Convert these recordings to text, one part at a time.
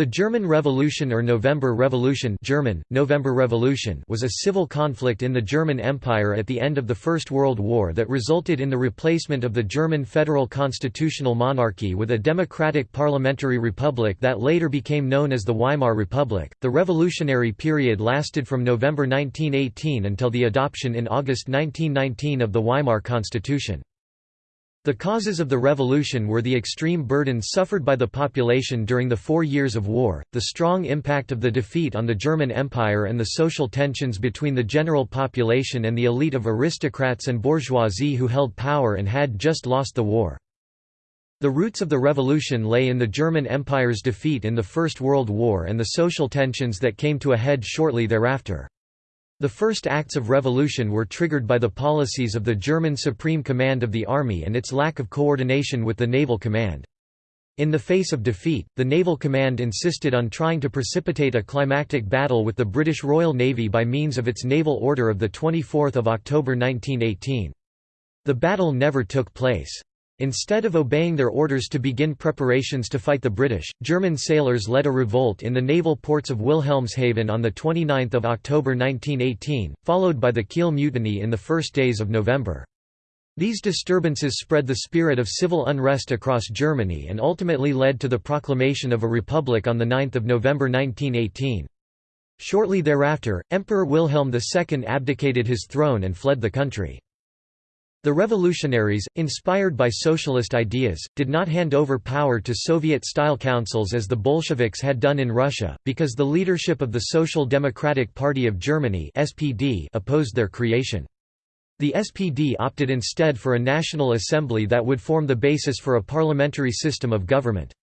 The German Revolution or November Revolution German, November Revolution was a civil conflict in the German Empire at the end of the First World War that resulted in the replacement of the German federal constitutional monarchy with a democratic parliamentary republic that later became known as the Weimar Republic. The revolutionary period lasted from November 1918 until the adoption in August 1919 of the Weimar Constitution. The causes of the revolution were the extreme burden suffered by the population during the four years of war, the strong impact of the defeat on the German Empire and the social tensions between the general population and the elite of aristocrats and bourgeoisie who held power and had just lost the war. The roots of the revolution lay in the German Empire's defeat in the First World War and the social tensions that came to a head shortly thereafter. The first acts of revolution were triggered by the policies of the German Supreme Command of the Army and its lack of coordination with the Naval Command. In the face of defeat, the Naval Command insisted on trying to precipitate a climactic battle with the British Royal Navy by means of its Naval Order of 24 October 1918. The battle never took place. Instead of obeying their orders to begin preparations to fight the British, German sailors led a revolt in the naval ports of Wilhelmshaven on 29 October 1918, followed by the Kiel Mutiny in the first days of November. These disturbances spread the spirit of civil unrest across Germany and ultimately led to the proclamation of a republic on 9 November 1918. Shortly thereafter, Emperor Wilhelm II abdicated his throne and fled the country. The revolutionaries, inspired by socialist ideas, did not hand over power to Soviet-style councils as the Bolsheviks had done in Russia, because the leadership of the Social Democratic Party of Germany (SPD) opposed their creation. The SPD opted instead for a national assembly that would form the basis for a parliamentary system of government.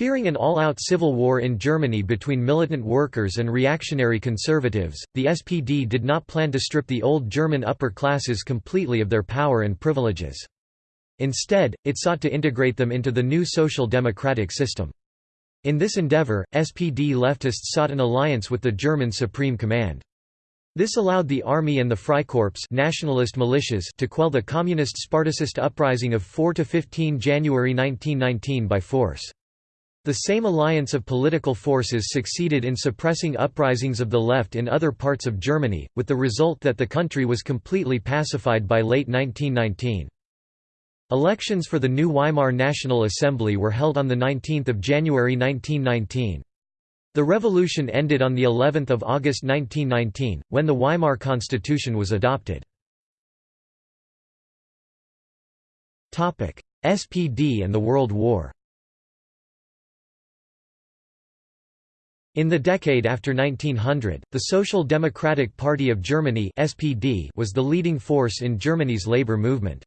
Fearing an all-out civil war in Germany between militant workers and reactionary conservatives, the SPD did not plan to strip the old German upper classes completely of their power and privileges. Instead, it sought to integrate them into the new social democratic system. In this endeavor, SPD leftists sought an alliance with the German Supreme Command. This allowed the army and the Freikorps nationalist militias to quell the communist Spartacist uprising of 4–15 January 1919 by force. The same alliance of political forces succeeded in suppressing uprisings of the left in other parts of Germany, with the result that the country was completely pacified by late 1919. Elections for the new Weimar National Assembly were held on 19 January 1919. The revolution ended on of August 1919, when the Weimar Constitution was adopted. SPD and the World War In the decade after 1900, the Social Democratic Party of Germany (SPD) was the leading force in Germany's labor movement.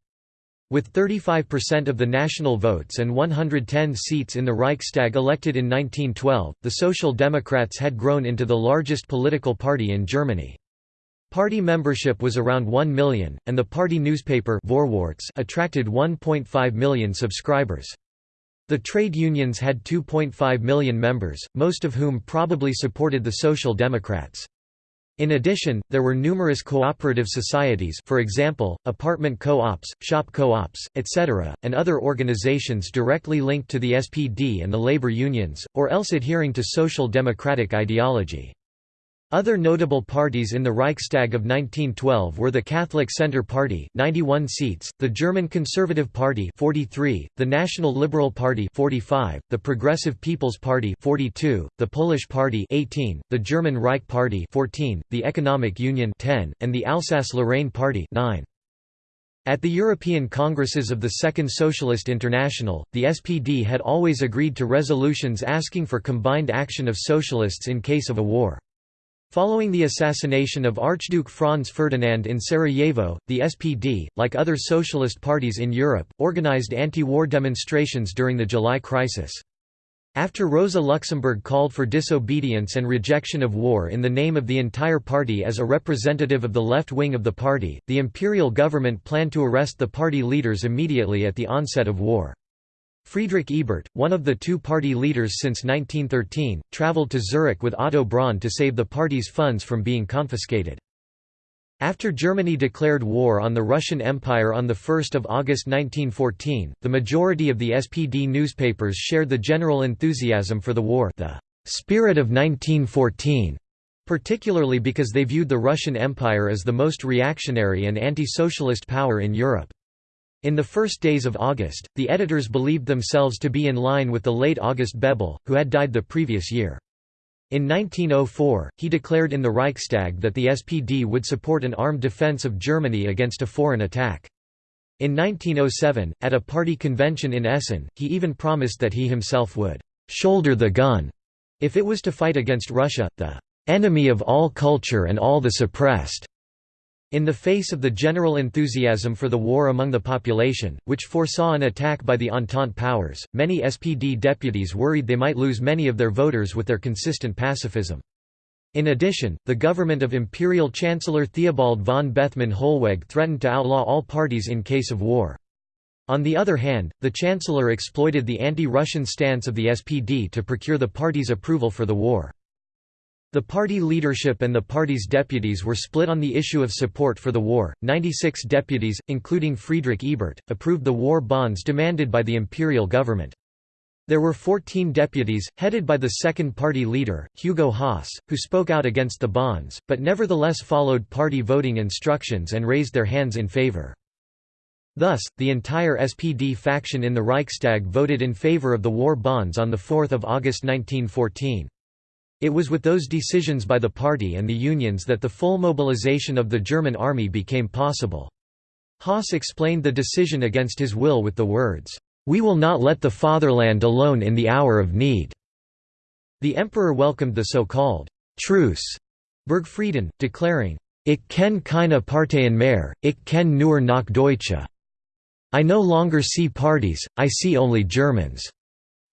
With 35% of the national votes and 110 seats in the Reichstag elected in 1912, the Social Democrats had grown into the largest political party in Germany. Party membership was around 1 million, and the party newspaper Vorwärts attracted 1.5 million subscribers. The trade unions had 2.5 million members, most of whom probably supported the Social Democrats. In addition, there were numerous cooperative societies for example, apartment co-ops, shop co-ops, etc., and other organizations directly linked to the SPD and the labor unions, or else adhering to social democratic ideology. Other notable parties in the Reichstag of 1912 were the Catholic Centre Party 91 seats, the German Conservative Party 43, the National Liberal Party 45, the Progressive People's Party 42, the Polish Party 18, the German Reich Party 14, the Economic Union 10, and the Alsace-Lorraine Party 9. At the European Congresses of the Second Socialist International, the SPD had always agreed to resolutions asking for combined action of socialists in case of a war. Following the assassination of Archduke Franz Ferdinand in Sarajevo, the SPD, like other socialist parties in Europe, organized anti-war demonstrations during the July crisis. After Rosa Luxemburg called for disobedience and rejection of war in the name of the entire party as a representative of the left wing of the party, the imperial government planned to arrest the party leaders immediately at the onset of war. Friedrich Ebert, one of the two party leaders since 1913, travelled to Zurich with Otto Braun to save the party's funds from being confiscated. After Germany declared war on the Russian Empire on 1 August 1914, the majority of the SPD newspapers shared the general enthusiasm for the war the spirit of 1914, particularly because they viewed the Russian Empire as the most reactionary and anti-socialist power in Europe. In the first days of August, the editors believed themselves to be in line with the late August Bebel, who had died the previous year. In 1904, he declared in the Reichstag that the SPD would support an armed defense of Germany against a foreign attack. In 1907, at a party convention in Essen, he even promised that he himself would «shoulder the gun» if it was to fight against Russia, the «enemy of all culture and all the suppressed». In the face of the general enthusiasm for the war among the population, which foresaw an attack by the Entente powers, many SPD deputies worried they might lose many of their voters with their consistent pacifism. In addition, the government of Imperial Chancellor Theobald von Bethmann Hollweg threatened to outlaw all parties in case of war. On the other hand, the Chancellor exploited the anti-Russian stance of the SPD to procure the party's approval for the war. The party leadership and the party's deputies were split on the issue of support for the war. 96 deputies, including Friedrich Ebert, approved the war bonds demanded by the imperial government. There were 14 deputies, headed by the second party leader, Hugo Haase, who spoke out against the bonds, but nevertheless followed party voting instructions and raised their hands in favor. Thus, the entire SPD faction in the Reichstag voted in favor of the war bonds on 4 August 1914. It was with those decisions by the party and the unions that the full mobilization of the German army became possible. Haase explained the decision against his will with the words, "'We will not let the fatherland alone in the hour of need." The emperor welcomed the so-called «truce» Burgfrieden, declaring, Ich kenne keine Parteien mehr, ich kenne nur noch Deutsche. I no longer see parties, I see only Germans.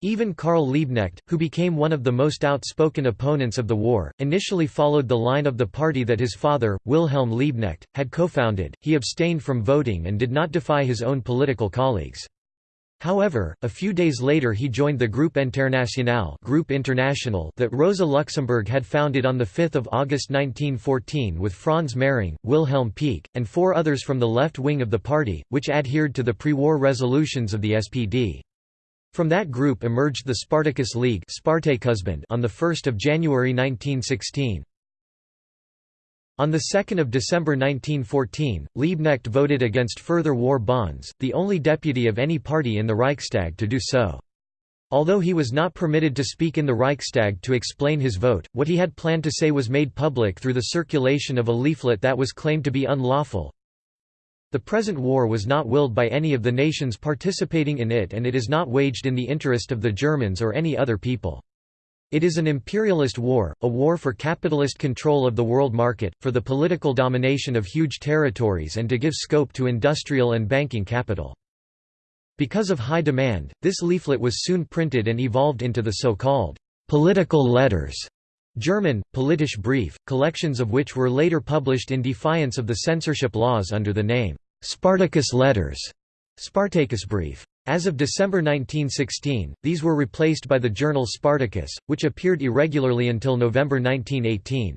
Even Karl Liebknecht, who became one of the most outspoken opponents of the war, initially followed the line of the party that his father, Wilhelm Liebknecht, had co-founded. He abstained from voting and did not defy his own political colleagues. However, a few days later he joined the Group Internationale Group International that Rosa Luxemburg had founded on 5 August 1914 with Franz Mehring, Wilhelm Pieck, and four others from the left wing of the party, which adhered to the pre-war resolutions of the SPD. From that group emerged the Spartacus League on 1 January 1916. On 2 December 1914, Liebknecht voted against further war bonds, the only deputy of any party in the Reichstag to do so. Although he was not permitted to speak in the Reichstag to explain his vote, what he had planned to say was made public through the circulation of a leaflet that was claimed to be unlawful, the present war was not willed by any of the nations participating in it and it is not waged in the interest of the Germans or any other people. It is an imperialist war, a war for capitalist control of the world market, for the political domination of huge territories and to give scope to industrial and banking capital. Because of high demand, this leaflet was soon printed and evolved into the so-called political letters German, Politisch Brief, collections of which were later published in defiance of the censorship laws under the name, Spartacus Letters, Spartacus Brief. As of December 1916, these were replaced by the journal Spartacus, which appeared irregularly until November 1918.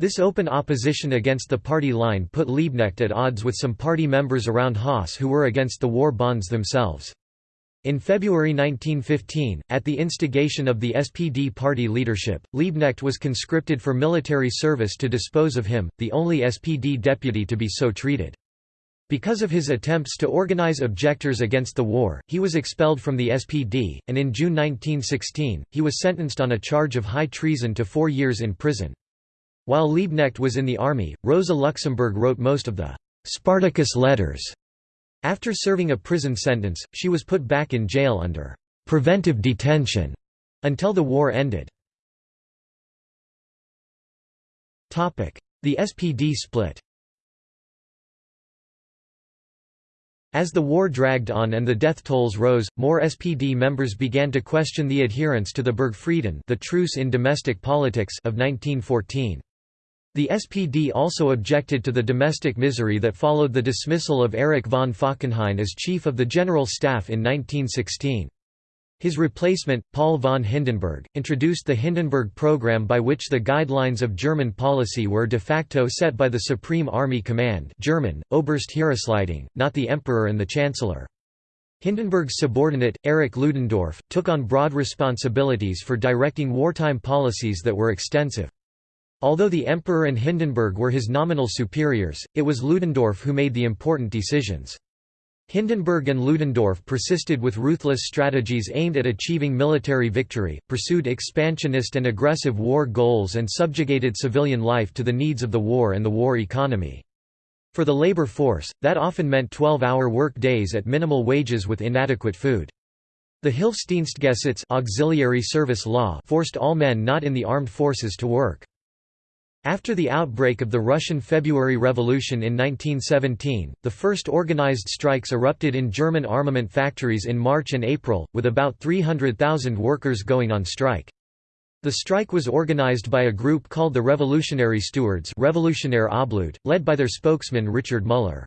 This open opposition against the party line put Liebknecht at odds with some party members around Haase who were against the war bonds themselves. In February 1915, at the instigation of the SPD party leadership, Liebknecht was conscripted for military service to dispose of him, the only SPD deputy to be so treated. Because of his attempts to organize objectors against the war, he was expelled from the SPD, and in June 1916, he was sentenced on a charge of high treason to four years in prison. While Liebknecht was in the army, Rosa Luxemburg wrote most of the Spartacus letters after serving a prison sentence, she was put back in jail under «preventive detention» until the war ended. The SPD split As the war dragged on and the death tolls rose, more SPD members began to question the adherence to the Burgfrieden the truce in domestic politics of 1914. The SPD also objected to the domestic misery that followed the dismissal of Erich von Falkenhayn as chief of the General Staff in 1916. His replacement, Paul von Hindenburg, introduced the Hindenburg Program by which the guidelines of German policy were de facto set by the Supreme Army Command German, Heeresleitung, not the Emperor and the Chancellor. Hindenburg's subordinate, Erich Ludendorff, took on broad responsibilities for directing wartime policies that were extensive. Although the Emperor and Hindenburg were his nominal superiors, it was Ludendorff who made the important decisions. Hindenburg and Ludendorff persisted with ruthless strategies aimed at achieving military victory, pursued expansionist and aggressive war goals and subjugated civilian life to the needs of the war and the war economy. For the labor force, that often meant 12-hour work days at minimal wages with inadequate food. The Hilfsdienstgesetz auxiliary service law forced all men not in the armed forces to work. After the outbreak of the Russian February Revolution in 1917, the first organized strikes erupted in German armament factories in March and April, with about 300,000 workers going on strike. The strike was organized by a group called the Revolutionary Stewards Revolutionär Obleut, led by their spokesman Richard Müller.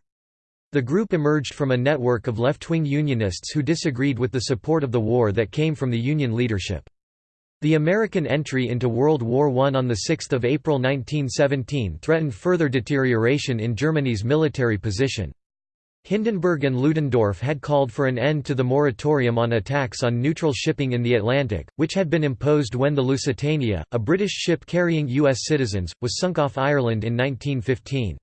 The group emerged from a network of left-wing unionists who disagreed with the support of the war that came from the union leadership. The American entry into World War I on 6 April 1917 threatened further deterioration in Germany's military position. Hindenburg and Ludendorff had called for an end to the moratorium on attacks on neutral shipping in the Atlantic, which had been imposed when the Lusitania, a British ship carrying U.S. citizens, was sunk off Ireland in 1915.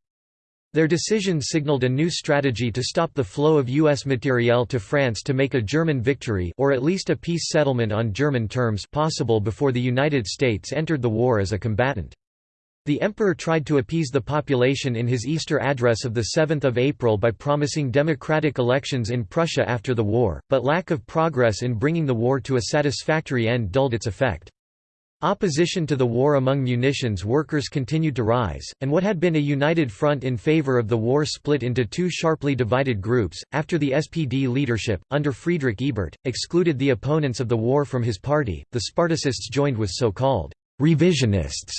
Their decision signaled a new strategy to stop the flow of U.S. materiel to France to make a German victory or at least a peace settlement on German terms possible before the United States entered the war as a combatant. The emperor tried to appease the population in his Easter address of 7 April by promising democratic elections in Prussia after the war, but lack of progress in bringing the war to a satisfactory end dulled its effect. Opposition to the war among munitions workers continued to rise, and what had been a united front in favor of the war split into two sharply divided groups. After the SPD leadership, under Friedrich Ebert, excluded the opponents of the war from his party, the Spartacists joined with so called revisionists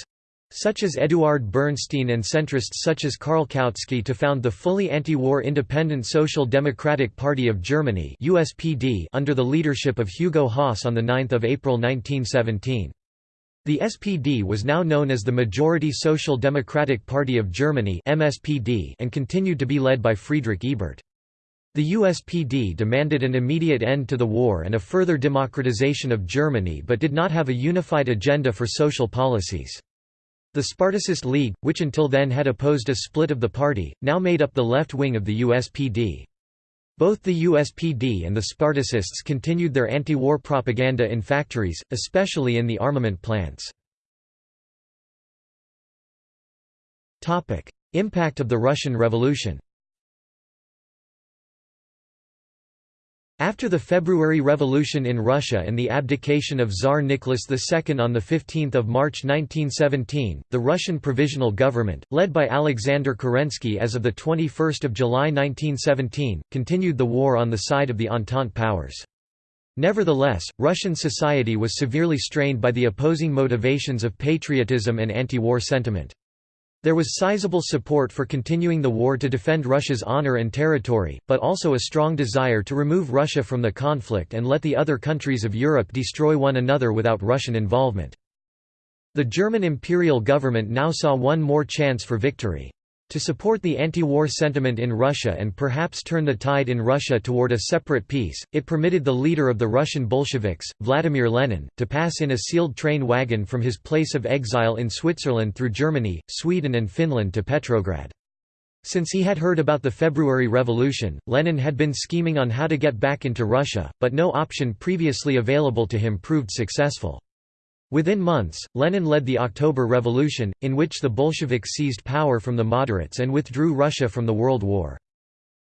such as Eduard Bernstein and centrists such as Karl Kautsky to found the fully anti-war Independent Social Democratic Party of Germany USPD under the leadership of Hugo Haase on 9 April 1917. The SPD was now known as the Majority Social Democratic Party of Germany MSPD and continued to be led by Friedrich Ebert. The USPD demanded an immediate end to the war and a further democratization of Germany but did not have a unified agenda for social policies. The Spartacist League, which until then had opposed a split of the party, now made up the left wing of the USPD. Both the USPD and the Spartacists continued their anti-war propaganda in factories, especially in the armament plants. Impact of the Russian Revolution After the February Revolution in Russia and the abdication of Tsar Nicholas II on 15 March 1917, the Russian Provisional Government, led by Alexander Kerensky as of 21 July 1917, continued the war on the side of the Entente powers. Nevertheless, Russian society was severely strained by the opposing motivations of patriotism and anti-war sentiment. There was sizable support for continuing the war to defend Russia's honor and territory, but also a strong desire to remove Russia from the conflict and let the other countries of Europe destroy one another without Russian involvement. The German imperial government now saw one more chance for victory. To support the anti-war sentiment in Russia and perhaps turn the tide in Russia toward a separate peace, it permitted the leader of the Russian Bolsheviks, Vladimir Lenin, to pass in a sealed train wagon from his place of exile in Switzerland through Germany, Sweden and Finland to Petrograd. Since he had heard about the February Revolution, Lenin had been scheming on how to get back into Russia, but no option previously available to him proved successful. Within months, Lenin led the October Revolution, in which the Bolsheviks seized power from the moderates and withdrew Russia from the World War.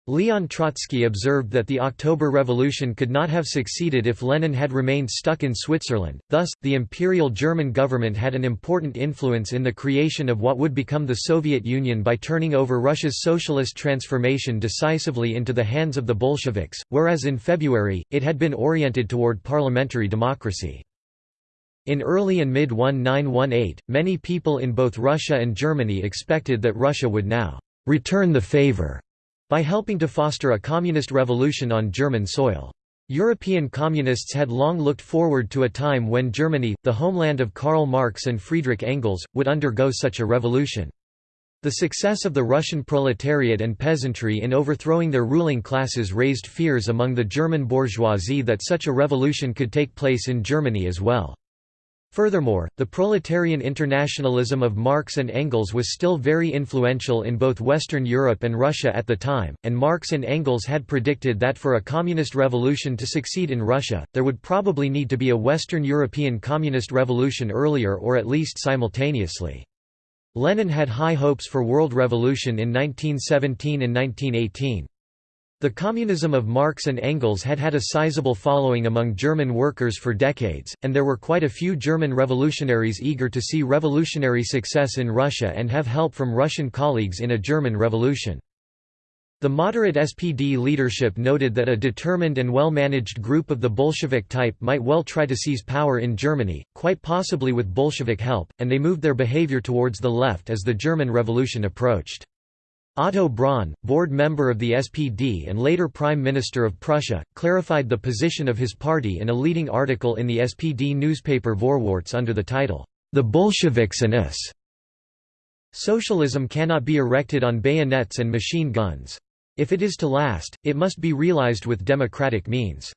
Leon Trotsky observed that the October Revolution could not have succeeded if Lenin had remained stuck in Switzerland, thus, the Imperial German government had an important influence in the creation of what would become the Soviet Union by turning over Russia's socialist transformation decisively into the hands of the Bolsheviks, whereas in February, it had been oriented toward parliamentary democracy. In early and mid-1918, many people in both Russia and Germany expected that Russia would now «return the favor» by helping to foster a communist revolution on German soil. European communists had long looked forward to a time when Germany, the homeland of Karl Marx and Friedrich Engels, would undergo such a revolution. The success of the Russian proletariat and peasantry in overthrowing their ruling classes raised fears among the German bourgeoisie that such a revolution could take place in Germany as well. Furthermore, the proletarian internationalism of Marx and Engels was still very influential in both Western Europe and Russia at the time, and Marx and Engels had predicted that for a communist revolution to succeed in Russia, there would probably need to be a Western European communist revolution earlier or at least simultaneously. Lenin had high hopes for world revolution in 1917 and 1918. The communism of Marx and Engels had had a sizable following among German workers for decades, and there were quite a few German revolutionaries eager to see revolutionary success in Russia and have help from Russian colleagues in a German revolution. The moderate SPD leadership noted that a determined and well-managed group of the Bolshevik type might well try to seize power in Germany, quite possibly with Bolshevik help, and they moved their behavior towards the left as the German Revolution approached. Otto Braun, board member of the SPD and later Prime Minister of Prussia, clarified the position of his party in a leading article in the SPD newspaper Vorwärts under the title, The Bolsheviks and us. Socialism cannot be erected on bayonets and machine guns. If it is to last, it must be realized with democratic means.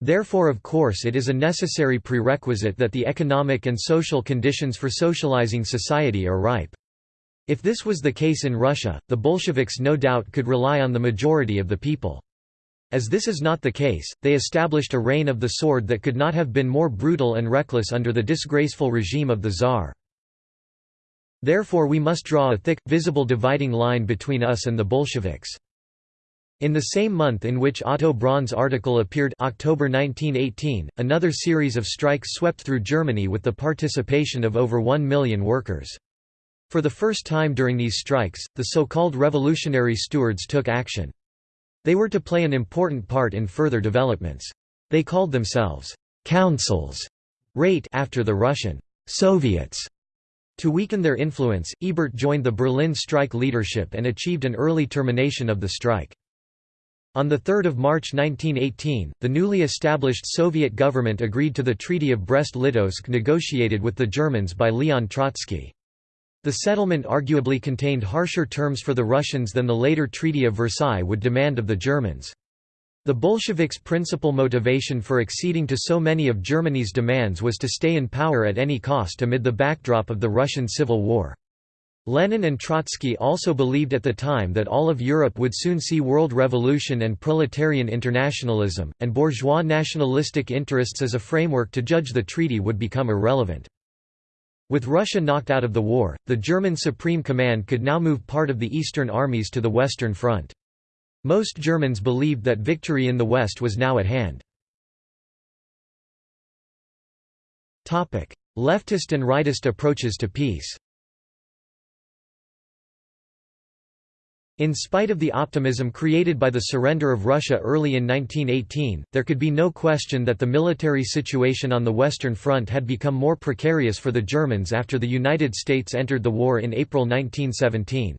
Therefore of course it is a necessary prerequisite that the economic and social conditions for socializing society are ripe. If this was the case in Russia, the Bolsheviks no doubt could rely on the majority of the people. As this is not the case, they established a reign of the sword that could not have been more brutal and reckless under the disgraceful regime of the Tsar. Therefore we must draw a thick, visible dividing line between us and the Bolsheviks. In the same month in which Otto Braun's article appeared October 1918, another series of strikes swept through Germany with the participation of over one million workers. For the first time during these strikes, the so-called revolutionary stewards took action. They were to play an important part in further developments. They called themselves «councils» Räte after the Russian «Soviets». To weaken their influence, Ebert joined the Berlin strike leadership and achieved an early termination of the strike. On 3 March 1918, the newly established Soviet government agreed to the Treaty of Brest-Litovsk negotiated with the Germans by Leon Trotsky. The settlement arguably contained harsher terms for the Russians than the later Treaty of Versailles would demand of the Germans. The Bolsheviks' principal motivation for acceding to so many of Germany's demands was to stay in power at any cost amid the backdrop of the Russian Civil War. Lenin and Trotsky also believed at the time that all of Europe would soon see world revolution and proletarian internationalism, and bourgeois nationalistic interests as a framework to judge the treaty would become irrelevant. With Russia knocked out of the war, the German Supreme Command could now move part of the Eastern armies to the Western Front. Most Germans believed that victory in the West was now at hand. Leftist and rightist approaches to peace In spite of the optimism created by the surrender of Russia early in 1918, there could be no question that the military situation on the Western Front had become more precarious for the Germans after the United States entered the war in April 1917.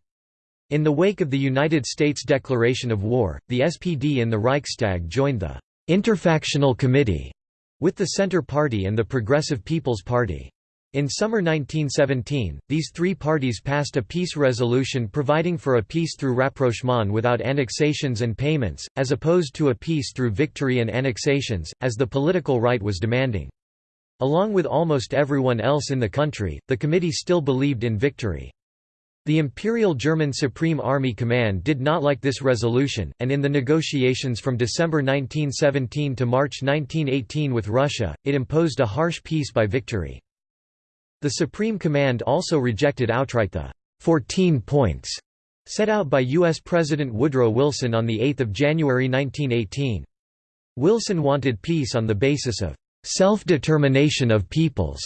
In the wake of the United States declaration of war, the SPD in the Reichstag joined the Interfactional Committee with the Centre Party and the Progressive People's Party. In summer 1917, these three parties passed a peace resolution providing for a peace through rapprochement without annexations and payments, as opposed to a peace through victory and annexations, as the political right was demanding. Along with almost everyone else in the country, the committee still believed in victory. The Imperial German Supreme Army Command did not like this resolution, and in the negotiations from December 1917 to March 1918 with Russia, it imposed a harsh peace by victory. The Supreme Command also rejected outright the 14 points set out by U.S. President Woodrow Wilson on 8 January 1918. Wilson wanted peace on the basis of self-determination of peoples,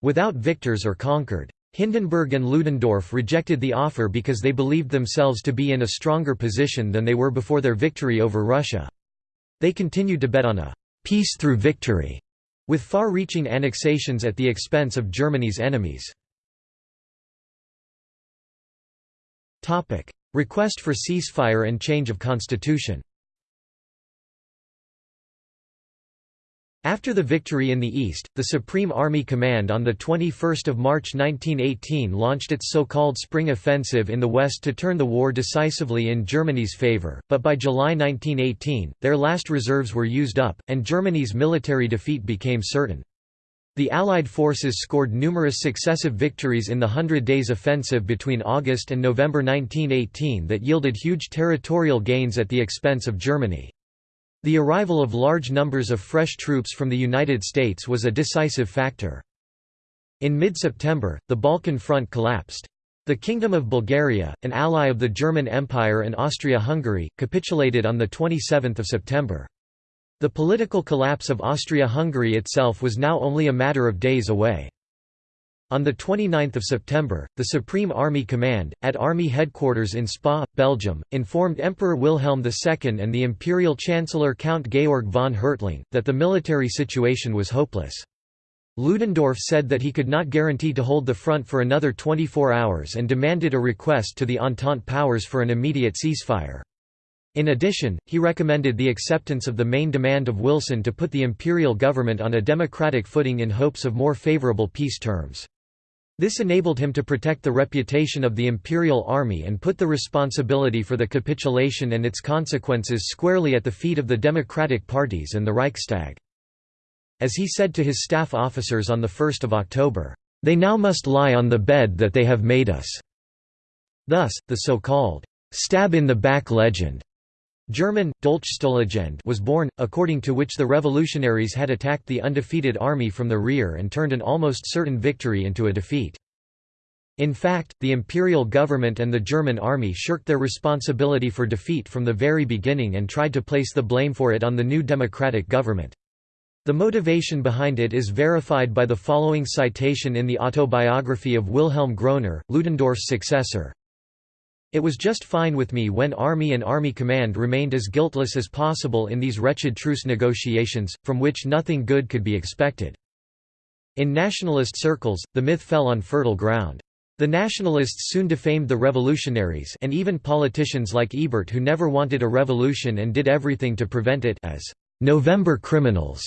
without victors or conquered. Hindenburg and Ludendorff rejected the offer because they believed themselves to be in a stronger position than they were before their victory over Russia. They continued to bet on a peace through victory with far-reaching annexations at the expense of Germany's enemies. Request for ceasefire and change of constitution After the victory in the east, the Supreme Army Command on 21 March 1918 launched its so-called Spring Offensive in the west to turn the war decisively in Germany's favor, but by July 1918, their last reserves were used up, and Germany's military defeat became certain. The Allied forces scored numerous successive victories in the Hundred Days Offensive between August and November 1918 that yielded huge territorial gains at the expense of Germany. The arrival of large numbers of fresh troops from the United States was a decisive factor. In mid-September, the Balkan Front collapsed. The Kingdom of Bulgaria, an ally of the German Empire and Austria-Hungary, capitulated on 27 September. The political collapse of Austria-Hungary itself was now only a matter of days away. On 29 September, the Supreme Army Command, at Army Headquarters in Spa, Belgium, informed Emperor Wilhelm II and the Imperial Chancellor Count Georg von Hertling, that the military situation was hopeless. Ludendorff said that he could not guarantee to hold the front for another 24 hours and demanded a request to the Entente powers for an immediate ceasefire. In addition, he recommended the acceptance of the main demand of Wilson to put the imperial government on a democratic footing in hopes of more favorable peace terms. This enabled him to protect the reputation of the imperial army and put the responsibility for the capitulation and its consequences squarely at the feet of the democratic parties and the Reichstag. As he said to his staff officers on 1 October, "...they now must lie on the bed that they have made us." Thus, the so-called, "...stab-in-the-back legend." German, Dolchstoßlegende was born, according to which the revolutionaries had attacked the undefeated army from the rear and turned an almost certain victory into a defeat. In fact, the imperial government and the German army shirked their responsibility for defeat from the very beginning and tried to place the blame for it on the new democratic government. The motivation behind it is verified by the following citation in the autobiography of Wilhelm Groener, Ludendorff's successor. It was just fine with me when Army and Army Command remained as guiltless as possible in these wretched truce negotiations, from which nothing good could be expected. In nationalist circles, the myth fell on fertile ground. The nationalists soon defamed the revolutionaries and even politicians like Ebert who never wanted a revolution and did everything to prevent it as «November criminals»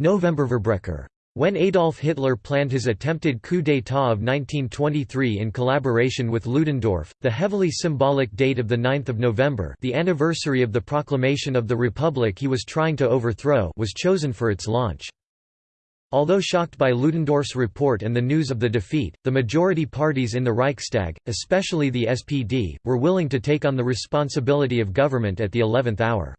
Novemberverbrecher. When Adolf Hitler planned his attempted coup d'état of 1923 in collaboration with Ludendorff, the heavily symbolic date of 9 November the anniversary of the proclamation of the Republic he was trying to overthrow was chosen for its launch. Although shocked by Ludendorff's report and the news of the defeat, the majority parties in the Reichstag, especially the SPD, were willing to take on the responsibility of government at the eleventh hour.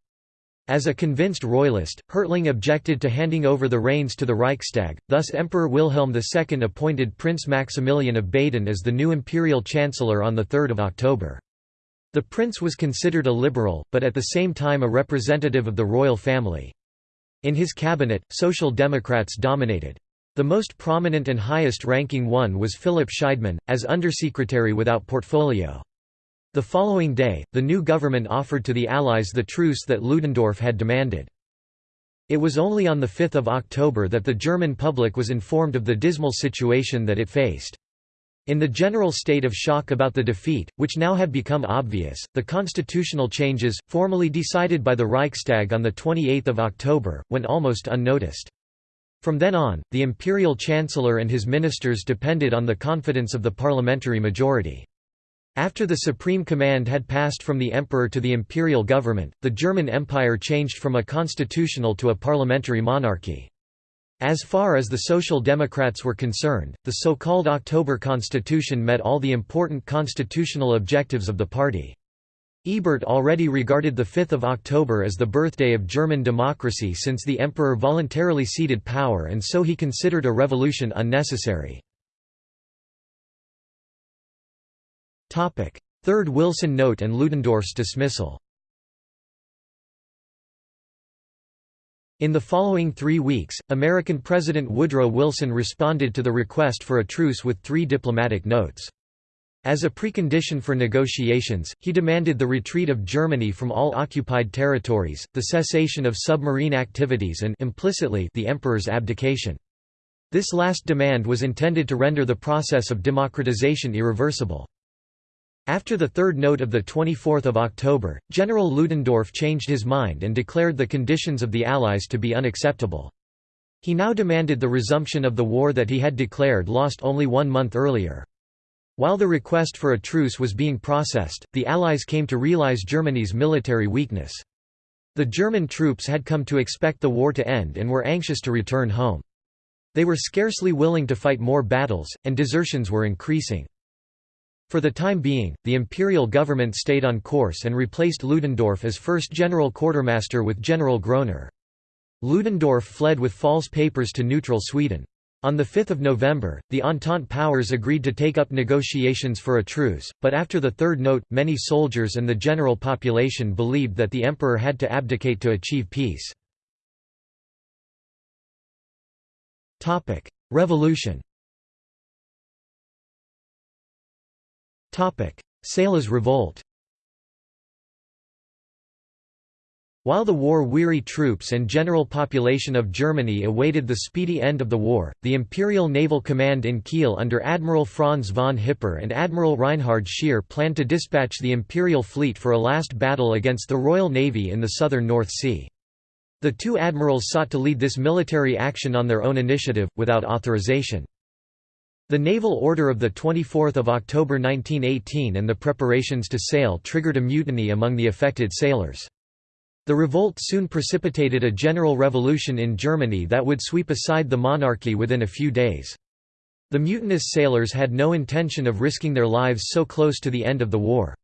As a convinced royalist, Hertling objected to handing over the reins to the Reichstag, thus Emperor Wilhelm II appointed Prince Maximilian of Baden as the new imperial chancellor on 3 October. The prince was considered a liberal, but at the same time a representative of the royal family. In his cabinet, Social Democrats dominated. The most prominent and highest-ranking one was Philipp Scheidemann, as undersecretary without portfolio. The following day, the new government offered to the Allies the truce that Ludendorff had demanded. It was only on 5 October that the German public was informed of the dismal situation that it faced. In the general state of shock about the defeat, which now had become obvious, the constitutional changes, formally decided by the Reichstag on 28 October, went almost unnoticed. From then on, the imperial chancellor and his ministers depended on the confidence of the parliamentary majority. After the supreme command had passed from the emperor to the imperial government, the German Empire changed from a constitutional to a parliamentary monarchy. As far as the Social Democrats were concerned, the so-called October Constitution met all the important constitutional objectives of the party. Ebert already regarded the 5th of October as the birthday of German democracy since the emperor voluntarily ceded power and so he considered a revolution unnecessary. Third Wilson Note and Ludendorff's dismissal In the following three weeks, American President Woodrow Wilson responded to the request for a truce with three diplomatic notes. As a precondition for negotiations, he demanded the retreat of Germany from all occupied territories, the cessation of submarine activities and implicitly the emperor's abdication. This last demand was intended to render the process of democratization irreversible. After the third note of 24 October, General Ludendorff changed his mind and declared the conditions of the Allies to be unacceptable. He now demanded the resumption of the war that he had declared lost only one month earlier. While the request for a truce was being processed, the Allies came to realize Germany's military weakness. The German troops had come to expect the war to end and were anxious to return home. They were scarcely willing to fight more battles, and desertions were increasing. For the time being, the imperial government stayed on course and replaced Ludendorff as first general quartermaster with General Groener. Ludendorff fled with false papers to neutral Sweden. On 5 November, the Entente powers agreed to take up negotiations for a truce, but after the third note, many soldiers and the general population believed that the emperor had to abdicate to achieve peace. Revolution Sailors' revolt While the war-weary troops and general population of Germany awaited the speedy end of the war, the Imperial Naval Command in Kiel under Admiral Franz von Hipper and Admiral Reinhard Scheer planned to dispatch the Imperial fleet for a last battle against the Royal Navy in the southern North Sea. The two admirals sought to lead this military action on their own initiative, without authorization. The naval order of 24 October 1918 and the preparations to sail triggered a mutiny among the affected sailors. The revolt soon precipitated a general revolution in Germany that would sweep aside the monarchy within a few days. The mutinous sailors had no intention of risking their lives so close to the end of the war.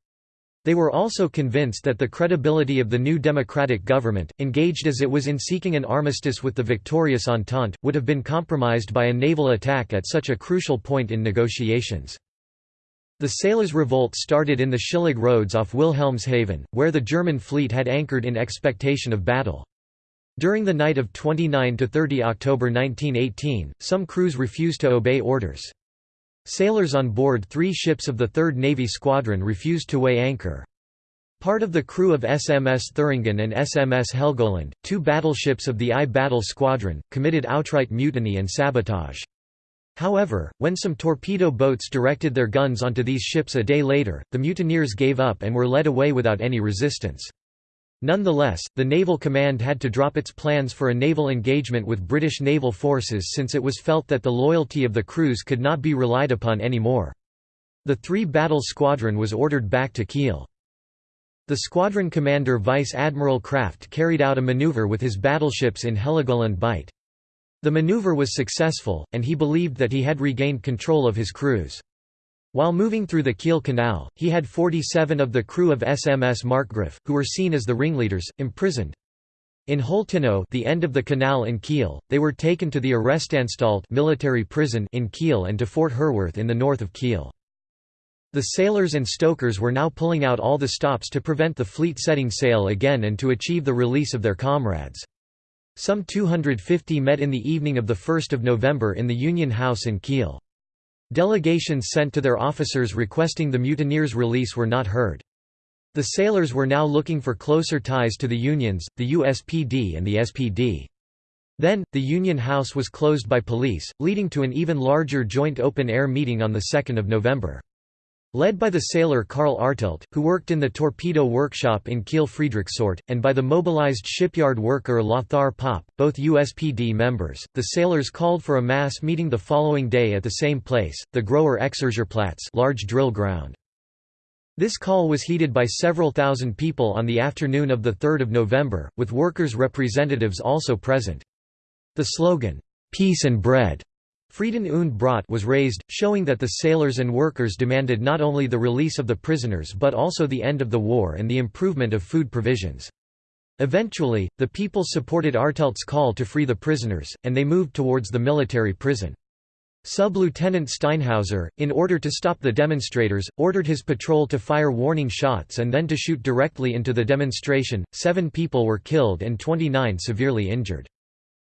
They were also convinced that the credibility of the new democratic government, engaged as it was in seeking an armistice with the victorious Entente, would have been compromised by a naval attack at such a crucial point in negotiations. The sailors' revolt started in the Schillig roads off Wilhelmshaven, where the German fleet had anchored in expectation of battle. During the night of 29–30 October 1918, some crews refused to obey orders. Sailors on board three ships of the 3rd Navy Squadron refused to weigh anchor. Part of the crew of SMS Thüringen and SMS Helgoland, two battleships of the I Battle Squadron, committed outright mutiny and sabotage. However, when some torpedo boats directed their guns onto these ships a day later, the mutineers gave up and were led away without any resistance. Nonetheless, the Naval Command had to drop its plans for a naval engagement with British naval forces since it was felt that the loyalty of the crews could not be relied upon anymore. The three-battle squadron was ordered back to Kiel. The squadron commander Vice Admiral Kraft carried out a maneuver with his battleships in Heligoland Bight. The maneuver was successful, and he believed that he had regained control of his crews. While moving through the Kiel Canal, he had 47 of the crew of SMS Markgraf, who were seen as the ringleaders, imprisoned. In Holtenau the end of the canal in Kiel, they were taken to the Arrestanstalt military prison in Kiel and to Fort Herwarth in the north of Kiel. The sailors and stokers were now pulling out all the stops to prevent the fleet setting sail again and to achieve the release of their comrades. Some 250 met in the evening of 1 November in the Union House in Kiel. Delegations sent to their officers requesting the mutineers' release were not heard. The sailors were now looking for closer ties to the unions, the USPD and the SPD. Then, the Union House was closed by police, leading to an even larger joint open-air meeting on 2 November. Led by the sailor Karl Artelt, who worked in the torpedo workshop in Kiel Friedrichsort, and by the mobilized shipyard worker Lothar Popp, both USPD members, the sailors called for a mass meeting the following day at the same place, the Großer Exerzierplatz large drill ground. This call was heeded by several thousand people on the afternoon of 3 November, with workers' representatives also present. The slogan, "'Peace and Bread' Frieden und Brot was raised, showing that the sailors and workers demanded not only the release of the prisoners but also the end of the war and the improvement of food provisions. Eventually, the people supported Artelt's call to free the prisoners, and they moved towards the military prison. Sub-Lieutenant Steinhauser, in order to stop the demonstrators, ordered his patrol to fire warning shots and then to shoot directly into the demonstration. Seven people were killed and 29 severely injured.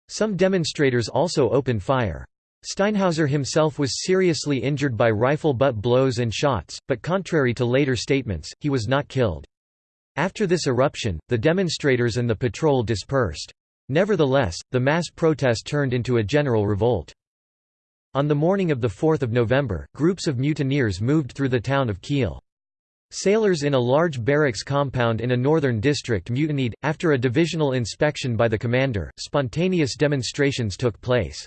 Some demonstrators also opened fire. Steinhauser himself was seriously injured by rifle butt blows and shots, but contrary to later statements, he was not killed. After this eruption, the demonstrators and the patrol dispersed. Nevertheless, the mass protest turned into a general revolt. On the morning of 4 November, groups of mutineers moved through the town of Kiel. Sailors in a large barracks compound in a northern district mutinied. After a divisional inspection by the commander, spontaneous demonstrations took place.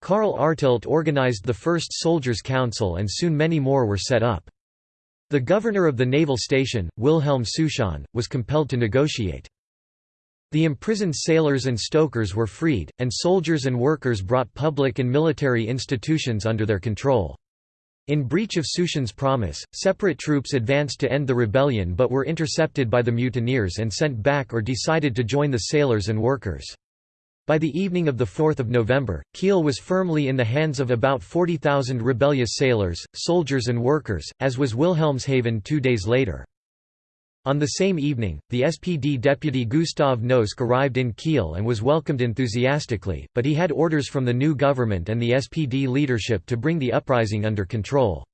Karl Artelt organized the first Soldiers' Council and soon many more were set up. The governor of the naval station, Wilhelm Souchon, was compelled to negotiate. The imprisoned sailors and stokers were freed, and soldiers and workers brought public and military institutions under their control. In breach of Souchon's promise, separate troops advanced to end the rebellion but were intercepted by the mutineers and sent back or decided to join the sailors and workers. By the evening of 4 November, Kiel was firmly in the hands of about 40,000 rebellious sailors, soldiers and workers, as was Wilhelmshaven two days later. On the same evening, the SPD deputy Gustav Noske arrived in Kiel and was welcomed enthusiastically, but he had orders from the new government and the SPD leadership to bring the uprising under control.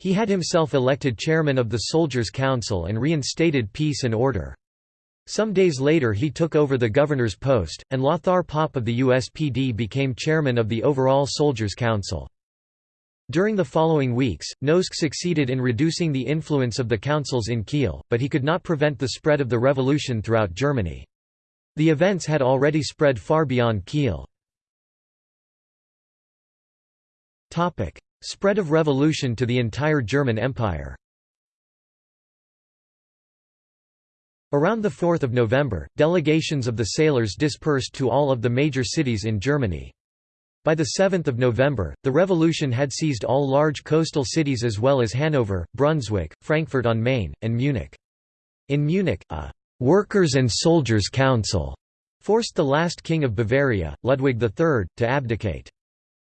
He had himself elected chairman of the Soldiers' Council and reinstated peace and order. Some days later he took over the governor's post, and Lothar Popp of the USPD became chairman of the overall Soldiers' Council. During the following weeks, Noske succeeded in reducing the influence of the councils in Kiel, but he could not prevent the spread of the revolution throughout Germany. The events had already spread far beyond Kiel. Spread of revolution to the entire German Empire Around 4 November, delegations of the sailors dispersed to all of the major cities in Germany. By 7 November, the revolution had seized all large coastal cities as well as Hanover, Brunswick, Frankfurt on Main, and Munich. In Munich, a «workers' and soldiers' council» forced the last king of Bavaria, Ludwig III, to abdicate.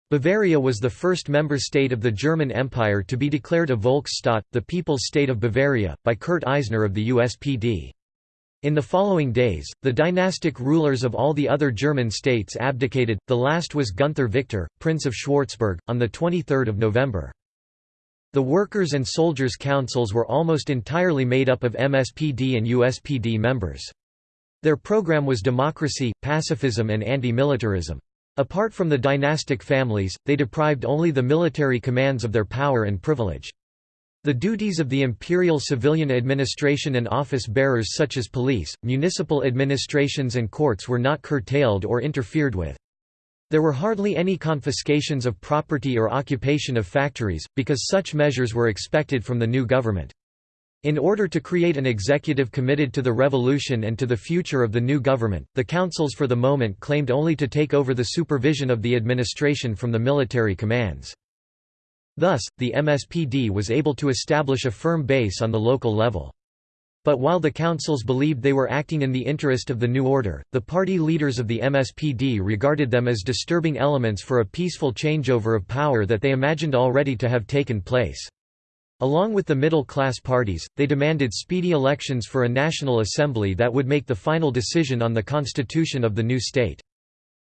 Bavaria was the first member state of the German Empire to be declared a Volksstaat, the People's State of Bavaria, by Kurt Eisner of the USPD. In the following days, the dynastic rulers of all the other German states abdicated, the last was Gunther Victor, Prince of Schwarzburg, on 23 November. The workers' and soldiers' councils were almost entirely made up of MSPD and USPD members. Their program was democracy, pacifism and anti-militarism. Apart from the dynastic families, they deprived only the military commands of their power and privilege. The duties of the imperial civilian administration and office bearers such as police, municipal administrations and courts were not curtailed or interfered with. There were hardly any confiscations of property or occupation of factories, because such measures were expected from the new government. In order to create an executive committed to the revolution and to the future of the new government, the councils for the moment claimed only to take over the supervision of the administration from the military commands. Thus, the MSPD was able to establish a firm base on the local level. But while the councils believed they were acting in the interest of the new order, the party leaders of the MSPD regarded them as disturbing elements for a peaceful changeover of power that they imagined already to have taken place. Along with the middle-class parties, they demanded speedy elections for a national assembly that would make the final decision on the constitution of the new state.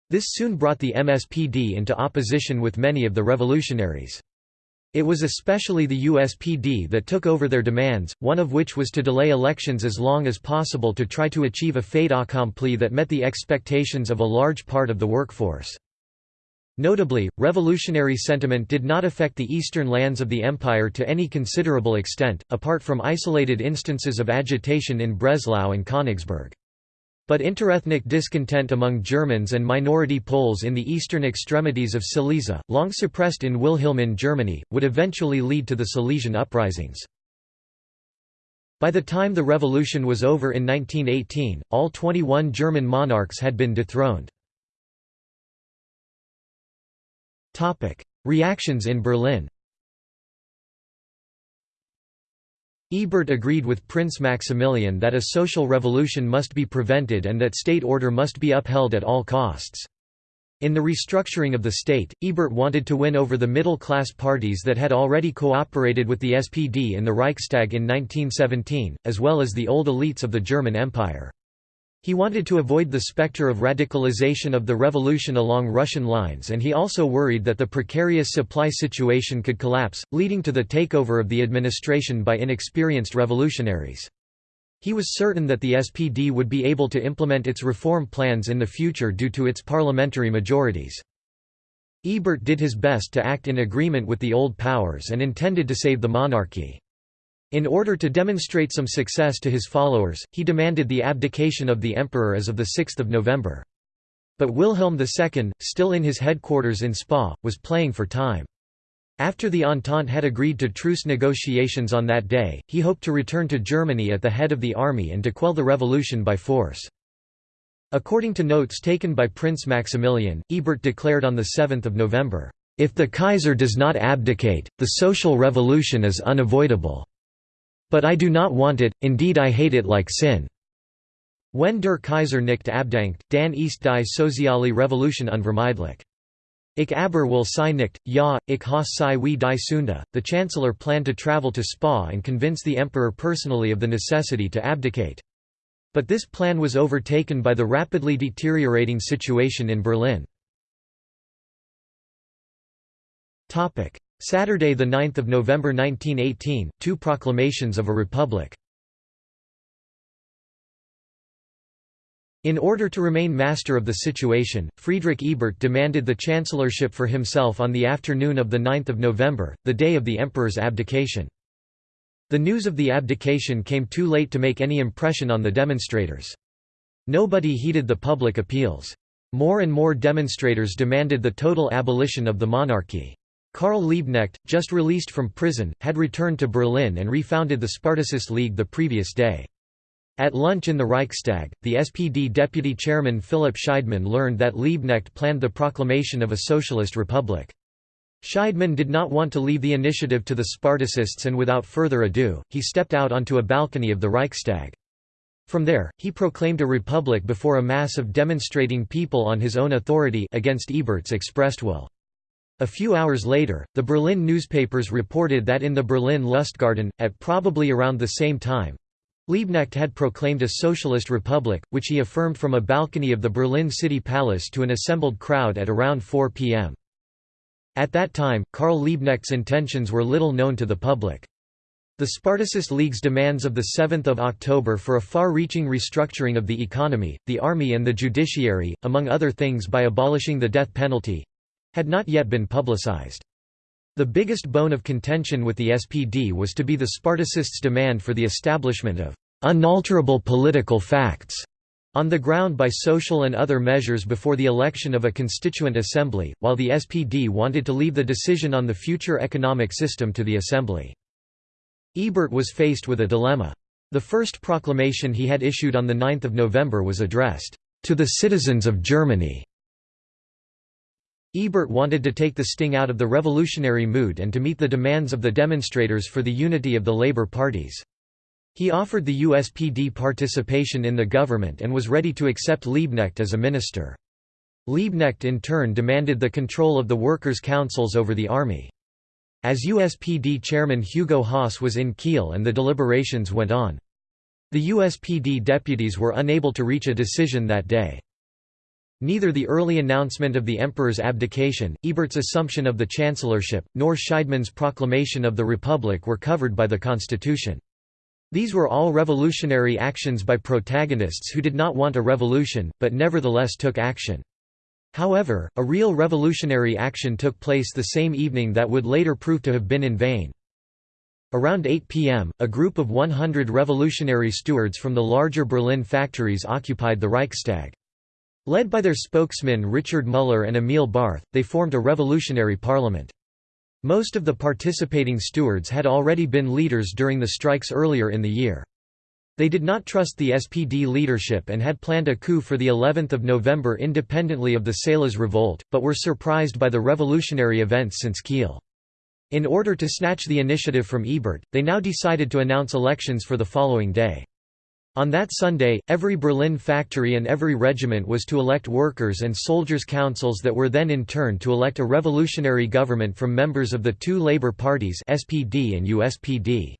This soon brought the MSPD into opposition with many of the revolutionaries. It was especially the USPD that took over their demands, one of which was to delay elections as long as possible to try to achieve a fait accompli that met the expectations of a large part of the workforce. Notably, revolutionary sentiment did not affect the eastern lands of the empire to any considerable extent, apart from isolated instances of agitation in Breslau and Königsberg. But interethnic discontent among Germans and minority Poles in the eastern extremities of Silesia, long suppressed in Wilhelmine Germany, would eventually lead to the Silesian uprisings. By the time the revolution was over in 1918, all 21 German monarchs had been dethroned. Reactions in Berlin Ebert agreed with Prince Maximilian that a social revolution must be prevented and that state order must be upheld at all costs. In the restructuring of the state, Ebert wanted to win over the middle-class parties that had already cooperated with the SPD in the Reichstag in 1917, as well as the old elites of the German Empire. He wanted to avoid the specter of radicalization of the revolution along Russian lines and he also worried that the precarious supply situation could collapse, leading to the takeover of the administration by inexperienced revolutionaries. He was certain that the SPD would be able to implement its reform plans in the future due to its parliamentary majorities. Ebert did his best to act in agreement with the old powers and intended to save the monarchy. In order to demonstrate some success to his followers, he demanded the abdication of the emperor as of 6 November. But Wilhelm II, still in his headquarters in Spa, was playing for time. After the Entente had agreed to truce negotiations on that day, he hoped to return to Germany at the head of the army and to quell the revolution by force. According to notes taken by Prince Maximilian, Ebert declared on 7 November, "...if the Kaiser does not abdicate, the social revolution is unavoidable." But I do not want it, indeed I hate it like sin. When der Kaiser nicht abdankt, dann ist die soziale Revolution unvermeidlich. Ich aber will sei nicht, ja, ich has sei wie die Sünde. The chancellor planned to travel to Spa and convince the emperor personally of the necessity to abdicate. But this plan was overtaken by the rapidly deteriorating situation in Berlin. Saturday 9 November 1918, two proclamations of a republic. In order to remain master of the situation, Friedrich Ebert demanded the chancellorship for himself on the afternoon of 9 November, the day of the emperor's abdication. The news of the abdication came too late to make any impression on the demonstrators. Nobody heeded the public appeals. More and more demonstrators demanded the total abolition of the monarchy. Karl Liebknecht, just released from prison, had returned to Berlin and refounded the Spartacist League the previous day. At lunch in the Reichstag, the SPD deputy chairman Philipp Scheidemann learned that Liebknecht planned the proclamation of a socialist republic. Scheidemann did not want to leave the initiative to the Spartacists and without further ado, he stepped out onto a balcony of the Reichstag. From there, he proclaimed a republic before a mass of demonstrating people on his own authority against Ebert's expressed will. A few hours later, the Berlin newspapers reported that in the Berlin Lustgarten, at probably around the same time, Liebknecht had proclaimed a socialist republic, which he affirmed from a balcony of the Berlin City Palace to an assembled crowd at around 4 p.m. At that time, Karl Liebknecht's intentions were little known to the public. The Spartacist League's demands of 7 October for a far-reaching restructuring of the economy, the army and the judiciary, among other things by abolishing the death penalty, had not yet been publicized. The biggest bone of contention with the SPD was to be the Spartacists' demand for the establishment of unalterable political facts on the ground by social and other measures before the election of a constituent assembly, while the SPD wanted to leave the decision on the future economic system to the assembly. Ebert was faced with a dilemma. The first proclamation he had issued on 9 November was addressed, "...to the citizens of Germany." Ebert wanted to take the sting out of the revolutionary mood and to meet the demands of the demonstrators for the unity of the labor parties. He offered the USPD participation in the government and was ready to accept Liebknecht as a minister. Liebknecht in turn demanded the control of the workers' councils over the army. As USPD chairman Hugo Haase was in Kiel and the deliberations went on. The USPD deputies were unable to reach a decision that day. Neither the early announcement of the emperor's abdication, Ebert's assumption of the chancellorship, nor Scheidemann's proclamation of the republic were covered by the constitution. These were all revolutionary actions by protagonists who did not want a revolution, but nevertheless took action. However, a real revolutionary action took place the same evening that would later prove to have been in vain. Around 8 p.m., a group of 100 revolutionary stewards from the larger Berlin factories occupied the Reichstag. Led by their spokesmen Richard Müller and Emil Barth, they formed a revolutionary parliament. Most of the participating stewards had already been leaders during the strikes earlier in the year. They did not trust the SPD leadership and had planned a coup for the 11th of November independently of the Sailors' revolt, but were surprised by the revolutionary events since Kiel. In order to snatch the initiative from Ebert, they now decided to announce elections for the following day. On that Sunday, every Berlin factory and every regiment was to elect workers' and soldiers' councils that were then in turn to elect a revolutionary government from members of the two labor parties SPD and USPD.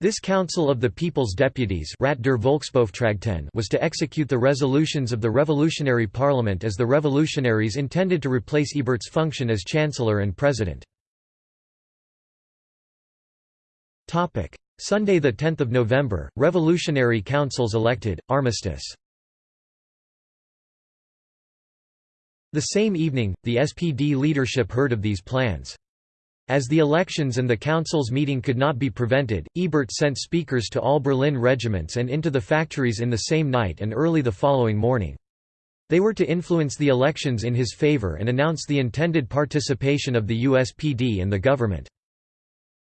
This Council of the People's Deputies Rat der was to execute the resolutions of the Revolutionary Parliament as the revolutionaries intended to replace Ebert's function as Chancellor and President. Sunday 10 November, Revolutionary Councils elected, armistice. The same evening, the SPD leadership heard of these plans. As the elections and the council's meeting could not be prevented, Ebert sent speakers to all Berlin regiments and into the factories in the same night and early the following morning. They were to influence the elections in his favor and announce the intended participation of the USPD and the government.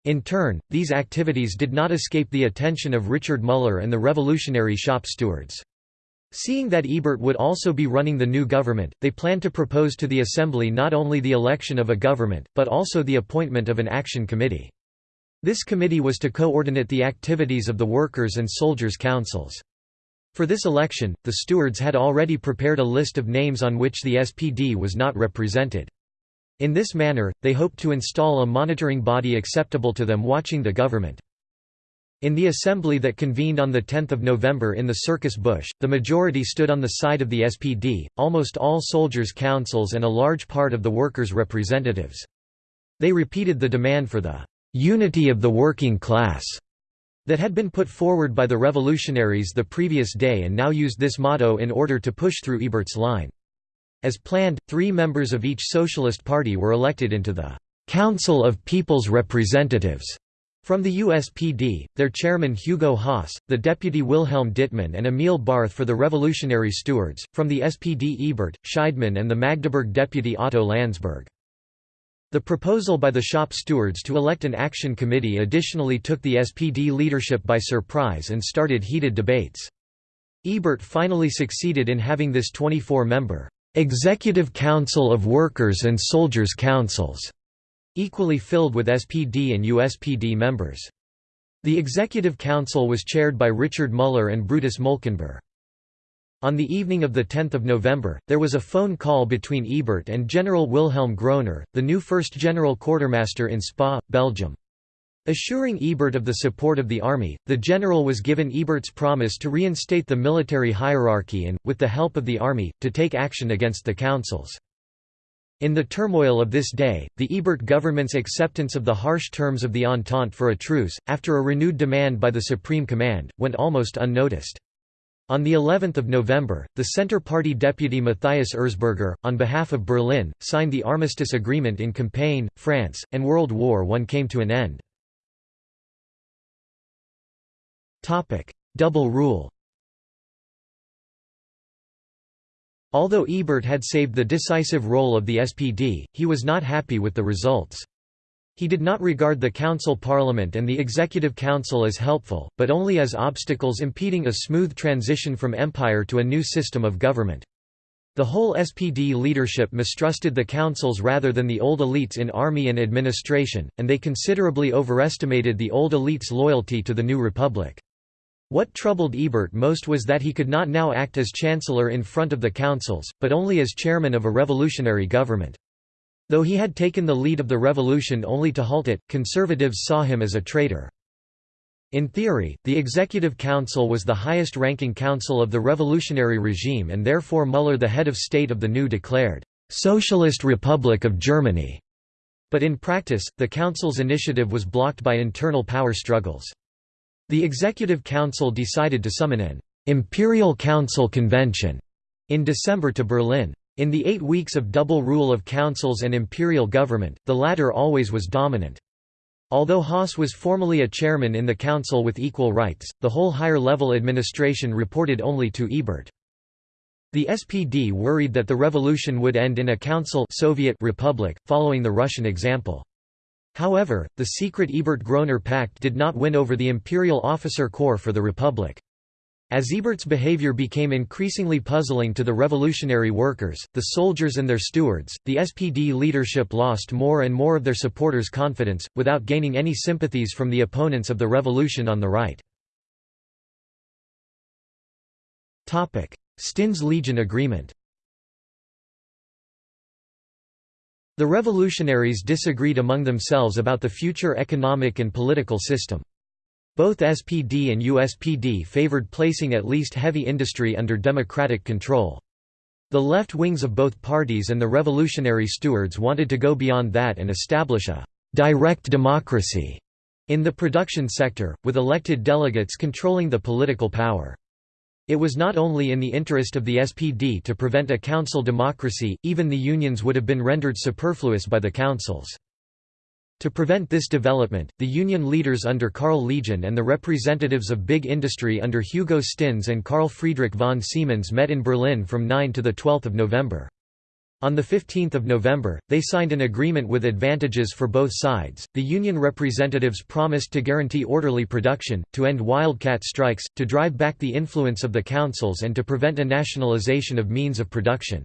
In turn, these activities did not escape the attention of Richard Müller and the revolutionary shop stewards. Seeing that Ebert would also be running the new government, they planned to propose to the Assembly not only the election of a government, but also the appointment of an action committee. This committee was to coordinate the activities of the workers' and soldiers' councils. For this election, the stewards had already prepared a list of names on which the SPD was not represented. In this manner, they hoped to install a monitoring body acceptable to them watching the government. In the assembly that convened on 10 November in the Circus Busch, the majority stood on the side of the SPD, almost all soldiers' councils and a large part of the workers' representatives. They repeated the demand for the «unity of the working class» that had been put forward by the revolutionaries the previous day and now used this motto in order to push through Ebert's line. As planned, three members of each socialist party were elected into the «Council of People's Representatives» From the USPD, their chairman Hugo Haase, the deputy Wilhelm Dittmann and Emil Barth for the Revolutionary Stewards, from the SPD Ebert, Scheidemann and the Magdeburg deputy Otto Landsberg. The proposal by the shop stewards to elect an action committee additionally took the SPD leadership by surprise and started heated debates. Ebert finally succeeded in having this 24-member, "'Executive Council of Workers' and Soldiers' Councils' equally filled with SPD and USPD members. The Executive Council was chaired by Richard Müller and Brutus Molkenbuhr. On the evening of 10 November, there was a phone call between Ebert and General Wilhelm Groener, the new first general quartermaster in Spa, Belgium. Assuring Ebert of the support of the army, the general was given Ebert's promise to reinstate the military hierarchy and, with the help of the army, to take action against the councils. In the turmoil of this day, the Ebert government's acceptance of the harsh terms of the Entente for a truce, after a renewed demand by the Supreme Command, went almost unnoticed. On the 11th of November, the Centre Party deputy Matthias Erzberger, on behalf of Berlin, signed the armistice agreement in Compiègne, France, and World War I came to an end. Double rule Although Ebert had saved the decisive role of the SPD, he was not happy with the results. He did not regard the council parliament and the executive council as helpful, but only as obstacles impeding a smooth transition from empire to a new system of government. The whole SPD leadership mistrusted the councils rather than the old elites in army and administration, and they considerably overestimated the old elites' loyalty to the new republic. What troubled Ebert most was that he could not now act as chancellor in front of the councils, but only as chairman of a revolutionary government. Though he had taken the lead of the revolution only to halt it, conservatives saw him as a traitor. In theory, the Executive Council was the highest-ranking council of the revolutionary regime and therefore Müller the head of state of the new declared, "'Socialist Republic of Germany'". But in practice, the council's initiative was blocked by internal power struggles. The Executive Council decided to summon an «Imperial Council Convention» in December to Berlin. In the eight weeks of double rule of councils and imperial government, the latter always was dominant. Although Haase was formally a chairman in the council with equal rights, the whole higher-level administration reported only to Ebert. The SPD worried that the revolution would end in a council Soviet republic, following the Russian example. However, the secret Ebert-Groener pact did not win over the imperial officer corps for the Republic. As Ebert's behavior became increasingly puzzling to the revolutionary workers, the soldiers and their stewards, the SPD leadership lost more and more of their supporters' confidence, without gaining any sympathies from the opponents of the revolution on the right. Stinnes Legien Agreement The revolutionaries disagreed among themselves about the future economic and political system. Both SPD and USPD favored placing at least heavy industry under democratic control. The left wings of both parties and the revolutionary stewards wanted to go beyond that and establish a «direct democracy» in the production sector, with elected delegates controlling the political power. It was not only in the interest of the SPD to prevent a council democracy, even the unions would have been rendered superfluous by the councils. To prevent this development, the union leaders under Karl Legien and the representatives of big industry under Hugo Stinnes and Karl Friedrich von Siemens met in Berlin from 9 to 12 November. On 15 November, they signed an agreement with advantages for both sides. The union representatives promised to guarantee orderly production, to end wildcat strikes, to drive back the influence of the councils, and to prevent a nationalization of means of production.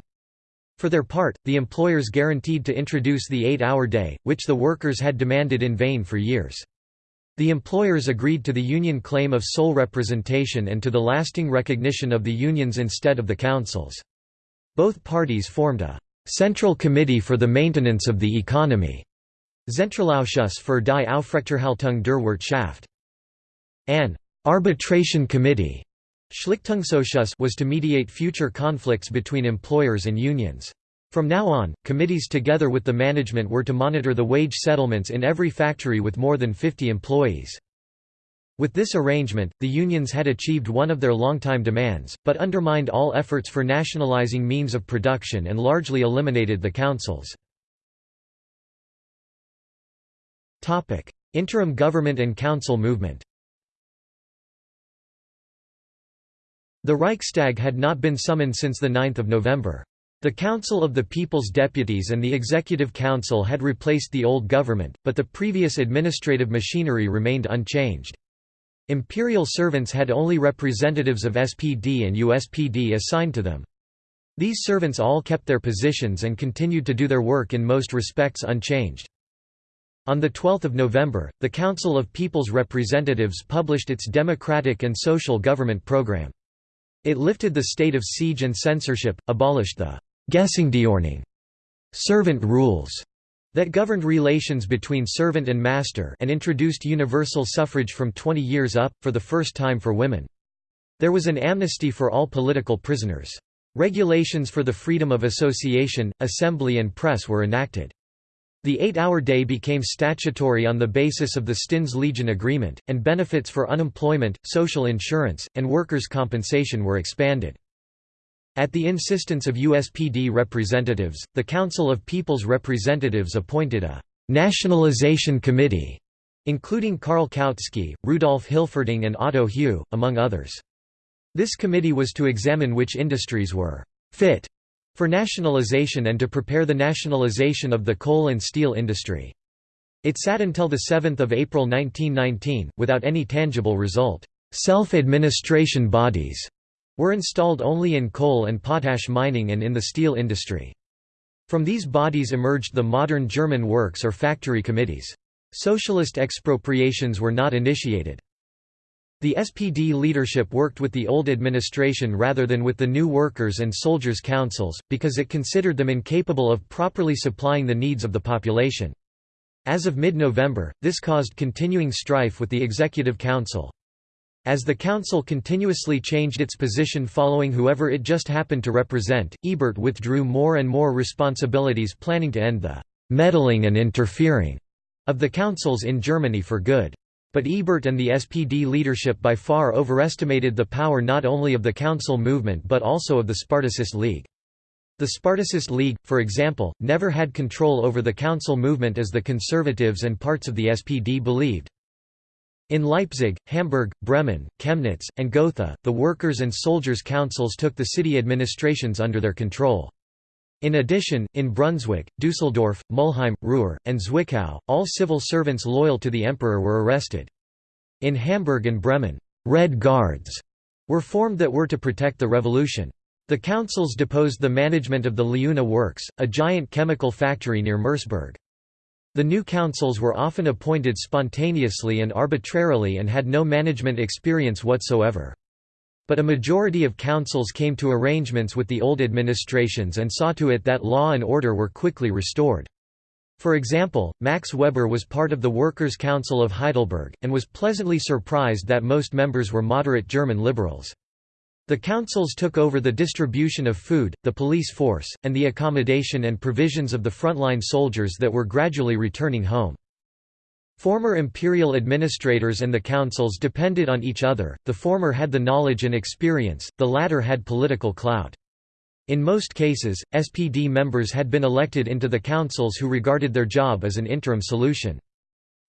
For their part, the employers guaranteed to introduce the eight-hour day, which the workers had demanded in vain for years. The employers agreed to the union claim of sole representation and to the lasting recognition of the unions instead of the councils. Both parties formed a Central Committee for the Maintenance of the Economy, Zentralausschuss für die Aufrechterhaltung der Wirtschaft. An arbitration committee Schlichtungsausschuss was to mediate future conflicts between employers and unions. From now on, committees together with the management were to monitor the wage settlements in every factory with more than 50 employees. With this arrangement, the unions had achieved one of their longtime demands, but undermined all efforts for nationalizing means of production and largely eliminated the councils. Interim government and council movement The Reichstag had not been summoned since 9 November. The Council of the People's Deputies and the Executive Council had replaced the old government, but the previous administrative machinery remained unchanged. Imperial servants had only representatives of SPD and USPD assigned to them. These servants all kept their positions and continued to do their work in most respects unchanged. On 12 November, the Council of People's Representatives published its Democratic and Social Government Program. It lifted the state of siege and censorship, abolished the «Gesindeordnung» servant rules that governed relations between servant and master and introduced universal suffrage from 20 years up, for the first time for women. There was an amnesty for all political prisoners. Regulations for the freedom of association, assembly and press were enacted. The eight-hour day became statutory on the basis of the Stinnes-Legien Agreement, and benefits for unemployment, social insurance, and workers' compensation were expanded. At the insistence of USPD representatives, the Council of People's Representatives appointed a «nationalization committee» including Karl Kautsky, Rudolf Hilferding and Otto Hue, among others. This committee was to examine which industries were «fit» for nationalization and to prepare the nationalization of the coal and steel industry. It sat until 7 April 1919, without any tangible result. Self-administration bodies were installed only in coal and potash mining and in the steel industry. From these bodies emerged the modern German works or factory committees. Socialist expropriations were not initiated. The SPD leadership worked with the old administration rather than with the new workers' and soldiers' councils, because it considered them incapable of properly supplying the needs of the population. As of mid-November, this caused continuing strife with the Executive Council. As the council continuously changed its position following whoever it just happened to represent, Ebert withdrew more and more responsibilities planning to end the «meddling and interfering» of the councils in Germany for good. But Ebert and the SPD leadership by far overestimated the power not only of the council movement but also of the Spartacist League. The Spartacist League, for example, never had control over the council movement as the conservatives and parts of the SPD believed. In Leipzig, Hamburg, Bremen, Chemnitz, and Gotha, the workers' and soldiers' councils took the city administrations under their control. In addition, in Brunswick, Dusseldorf, Mulheim, Ruhr, and Zwickau, all civil servants loyal to the emperor were arrested. In Hamburg and Bremen, «Red Guards» were formed that were to protect the revolution. The councils deposed the management of the Leuna Works, a giant chemical factory near Merseburg. The new councils were often appointed spontaneously and arbitrarily and had no management experience whatsoever. But a majority of councils came to arrangements with the old administrations and saw to it that law and order were quickly restored. For example, Max Weber was part of the Workers' Council of Heidelberg, and was pleasantly surprised that most members were moderate German liberals. The councils took over the distribution of food, the police force, and the accommodation and provisions of the frontline soldiers that were gradually returning home. Former imperial administrators and the councils depended on each other, the former had the knowledge and experience, the latter had political clout. In most cases, SPD members had been elected into the councils who regarded their job as an interim solution.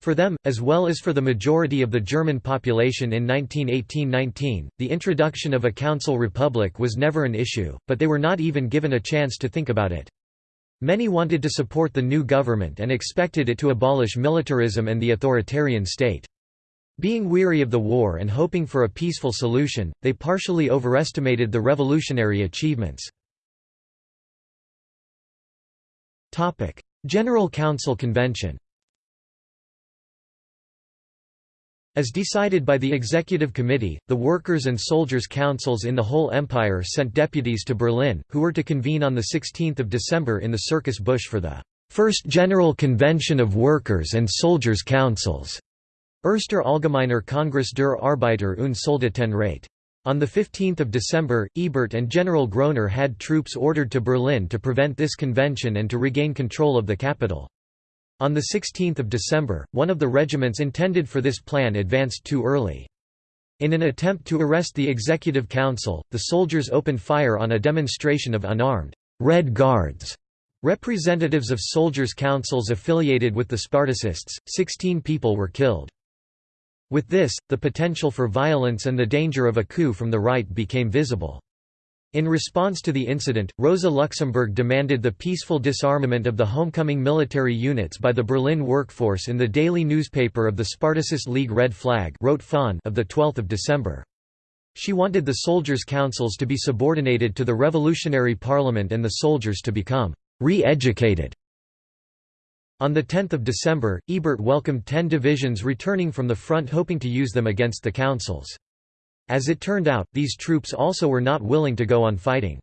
For them, as well as for the majority of the German population in 1918–19, the introduction of a council republic was never an issue, but they were not even given a chance to think about it. Many wanted to support the new government and expected it to abolish militarism and the authoritarian state. Being weary of the war and hoping for a peaceful solution, they partially overestimated the revolutionary achievements. General Council Convention As decided by the Executive Committee, the Workers' and Soldiers' Councils in the whole empire sent deputies to Berlin, who were to convene on 16 December in the Circus Busch for the First General Convention of Workers' and Soldiers' Councils. Erster Allgemeiner Kongress der Arbeiter und Soldatenräte. On 15 December, Ebert and General Groener had troops ordered to Berlin to prevent this convention and to regain control of the capital. On 16 December, one of the regiments intended for this plan advanced too early. In an attempt to arrest the Executive Council, the soldiers opened fire on a demonstration of unarmed Red Guards. Representatives of soldiers' councils affiliated with the Spartacists, 16 people were killed. With this, the potential for violence and the danger of a coup from the right became visible. In response to the incident, Rosa Luxemburg demanded the peaceful disarmament of the homecoming military units by the Berlin workforce in the daily newspaper of the Spartacist League Red Flag of 12 December. She wanted the soldiers' councils to be subordinated to the revolutionary parliament and the soldiers to become re-educated on 10 December, Ebert welcomed ten divisions returning from the front hoping to use them against the councils. As it turned out, these troops also were not willing to go on fighting.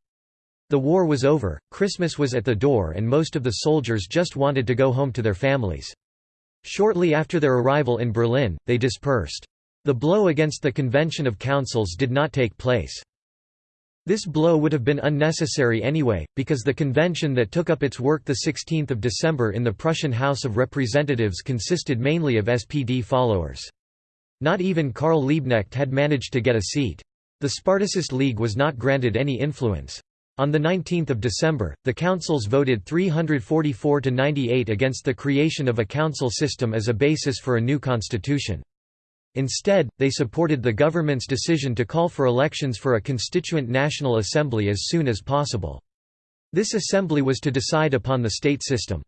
The war was over, Christmas was at the door and most of the soldiers just wanted to go home to their families. Shortly after their arrival in Berlin, they dispersed. The blow against the Convention of Councils did not take place. This blow would have been unnecessary anyway, because the convention that took up its work 16 December in the Prussian House of Representatives consisted mainly of SPD followers. Not even Karl Liebknecht had managed to get a seat. The Spartacist League was not granted any influence. On 19 December, the councils voted 344 to 98 against the creation of a council system as a basis for a new constitution. Instead, they supported the government's decision to call for elections for a constituent National Assembly as soon as possible. This assembly was to decide upon the state system.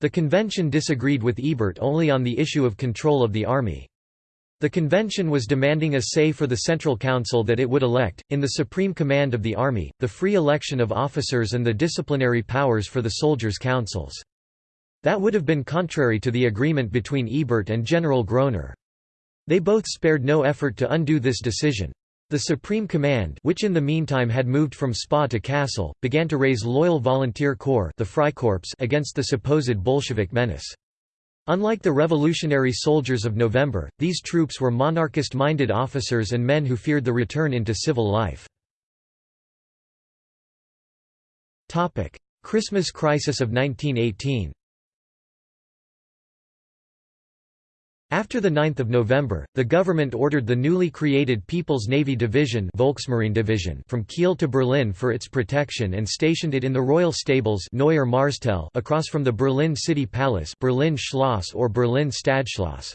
The convention disagreed with Ebert only on the issue of control of the army. The convention was demanding a say for the Central Council that it would elect, in the supreme command of the army, the free election of officers and the disciplinary powers for the soldiers' councils. That would have been contrary to the agreement between Ebert and General Groener. They both spared no effort to undo this decision. The Supreme Command which in the meantime had moved from Spa to Kassel, began to raise loyal volunteer corps the Freikorps against the supposed Bolshevik menace. Unlike the revolutionary soldiers of November, these troops were monarchist-minded officers and men who feared the return into civil life. Christmas crisis of 1918 After 9 November, the government ordered the newly created People's Navy Division, Volksmarine Division from Kiel to Berlin for its protection and stationed it in the Royal Stables Neuer Marstall across from the Berlin City Palace Berlin Schloss or Berlin Stadtschloss.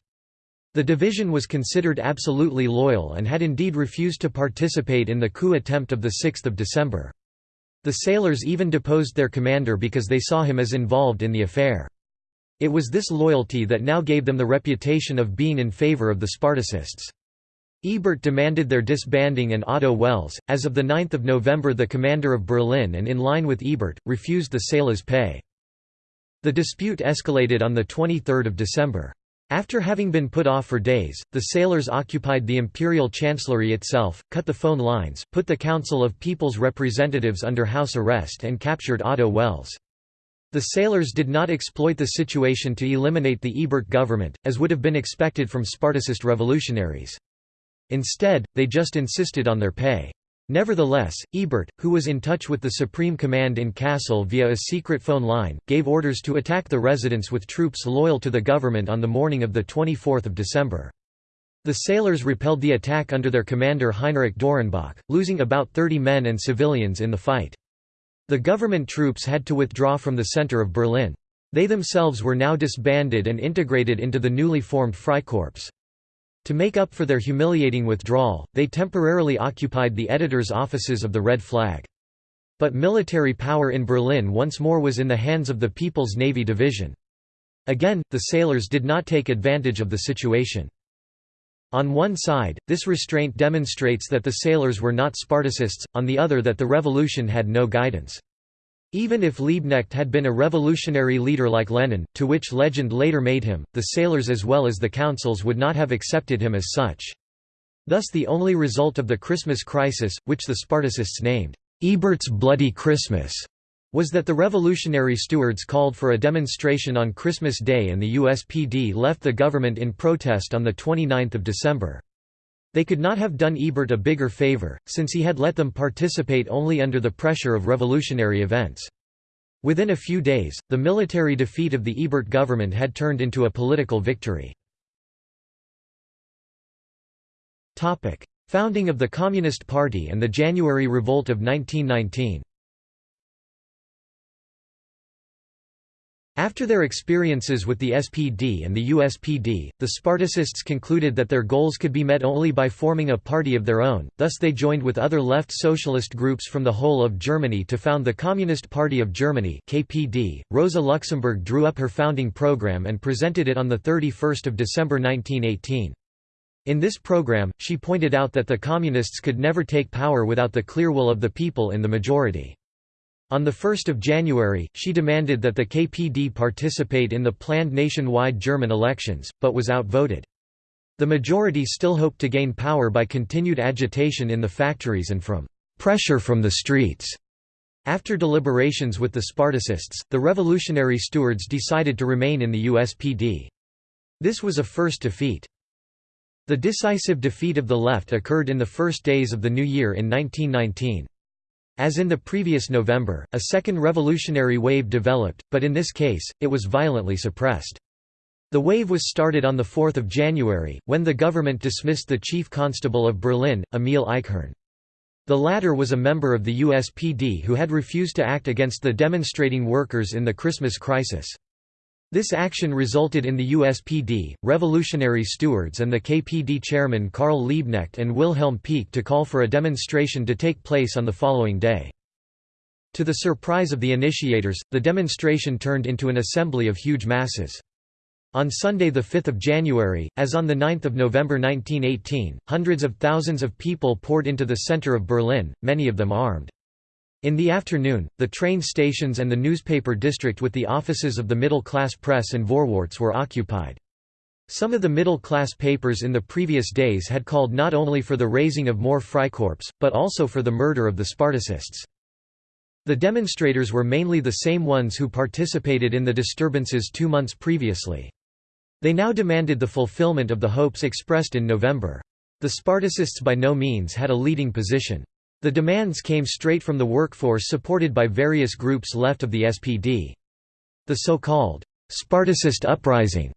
The division was considered absolutely loyal and had indeed refused to participate in the coup attempt of 6 December. The sailors even deposed their commander because they saw him as involved in the affair. It was this loyalty that now gave them the reputation of being in favor of the Spartacists. Ebert demanded their disbanding and Otto Wels, as of 9 November the commander of Berlin and in line with Ebert, refused the sailors' pay. The dispute escalated on 23 December. After having been put off for days, the sailors occupied the imperial chancellery itself, cut the phone lines, put the Council of People's Representatives under house arrest and captured Otto Wels. The sailors did not exploit the situation to eliminate the Ebert government, as would have been expected from Spartacist revolutionaries. Instead, they just insisted on their pay. Nevertheless, Ebert, who was in touch with the Supreme Command in Kassel via a secret phone line, gave orders to attack the residents with troops loyal to the government on the morning of 24 December. The sailors repelled the attack under their commander Heinrich Dorenbach, losing about 30 men and civilians in the fight. The government troops had to withdraw from the center of Berlin. They themselves were now disbanded and integrated into the newly formed Freikorps. To make up for their humiliating withdrawal, they temporarily occupied the editor's offices of the Red Flag. But military power in Berlin once more was in the hands of the People's Navy Division. Again, the sailors did not take advantage of the situation. On one side, this restraint demonstrates that the sailors were not Spartacists, on the other that the revolution had no guidance. Even if Liebknecht had been a revolutionary leader like Lenin, to which legend later made him, the sailors as well as the councils would not have accepted him as such. Thus the only result of the Christmas crisis, which the Spartacists named, "'Ebert's Bloody Christmas' was that the revolutionary stewards called for a demonstration on Christmas Day and the USPD left the government in protest on 29 December. They could not have done Ebert a bigger favor, since he had let them participate only under the pressure of revolutionary events. Within a few days, the military defeat of the Ebert government had turned into a political victory. Founding of the Communist Party and the January Revolt of 1919 After their experiences with the SPD and the USPD, the Spartacists concluded that their goals could be met only by forming a party of their own, thus they joined with other left socialist groups from the whole of Germany to found the Communist Party of Germany KPD. Rosa Luxemburg drew up her founding program and presented it on 31 December 1918. In this program, she pointed out that the Communists could never take power without the clear will of the people in the majority. On 1 January, she demanded that the KPD participate in the planned nationwide German elections, but was outvoted. The majority still hoped to gain power by continued agitation in the factories and from pressure from the streets. After deliberations with the Spartacists, the revolutionary stewards decided to remain in the USPD. This was a first defeat. The decisive defeat of the left occurred in the first days of the new year in 1919. As in the previous November, a second revolutionary wave developed, but in this case, it was violently suppressed. The wave was started on 4 January, when the government dismissed the chief constable of Berlin, Emil Eichhorn. The latter was a member of the USPD who had refused to act against the demonstrating workers in the Christmas crisis. This action resulted in the USPD, revolutionary stewards and the KPD chairman Karl Liebknecht and Wilhelm Pieck to call for a demonstration to take place on the following day. To the surprise of the initiators, the demonstration turned into an assembly of huge masses. On Sunday 5 January, as on 9 November 1918, hundreds of thousands of people poured into the center of Berlin, many of them armed. In the afternoon, the train stations and the newspaper district with the offices of the middle-class press and Vorwärts were occupied. Some of the middle-class papers in the previous days had called not only for the raising of more Freikorps, but also for the murder of the Spartacists. The demonstrators were mainly the same ones who participated in the disturbances two months previously. They now demanded the fulfillment of the hopes expressed in November. The Spartacists by no means had a leading position. The demands came straight from the workforce supported by various groups left of the SPD. The so-called Spartacist uprising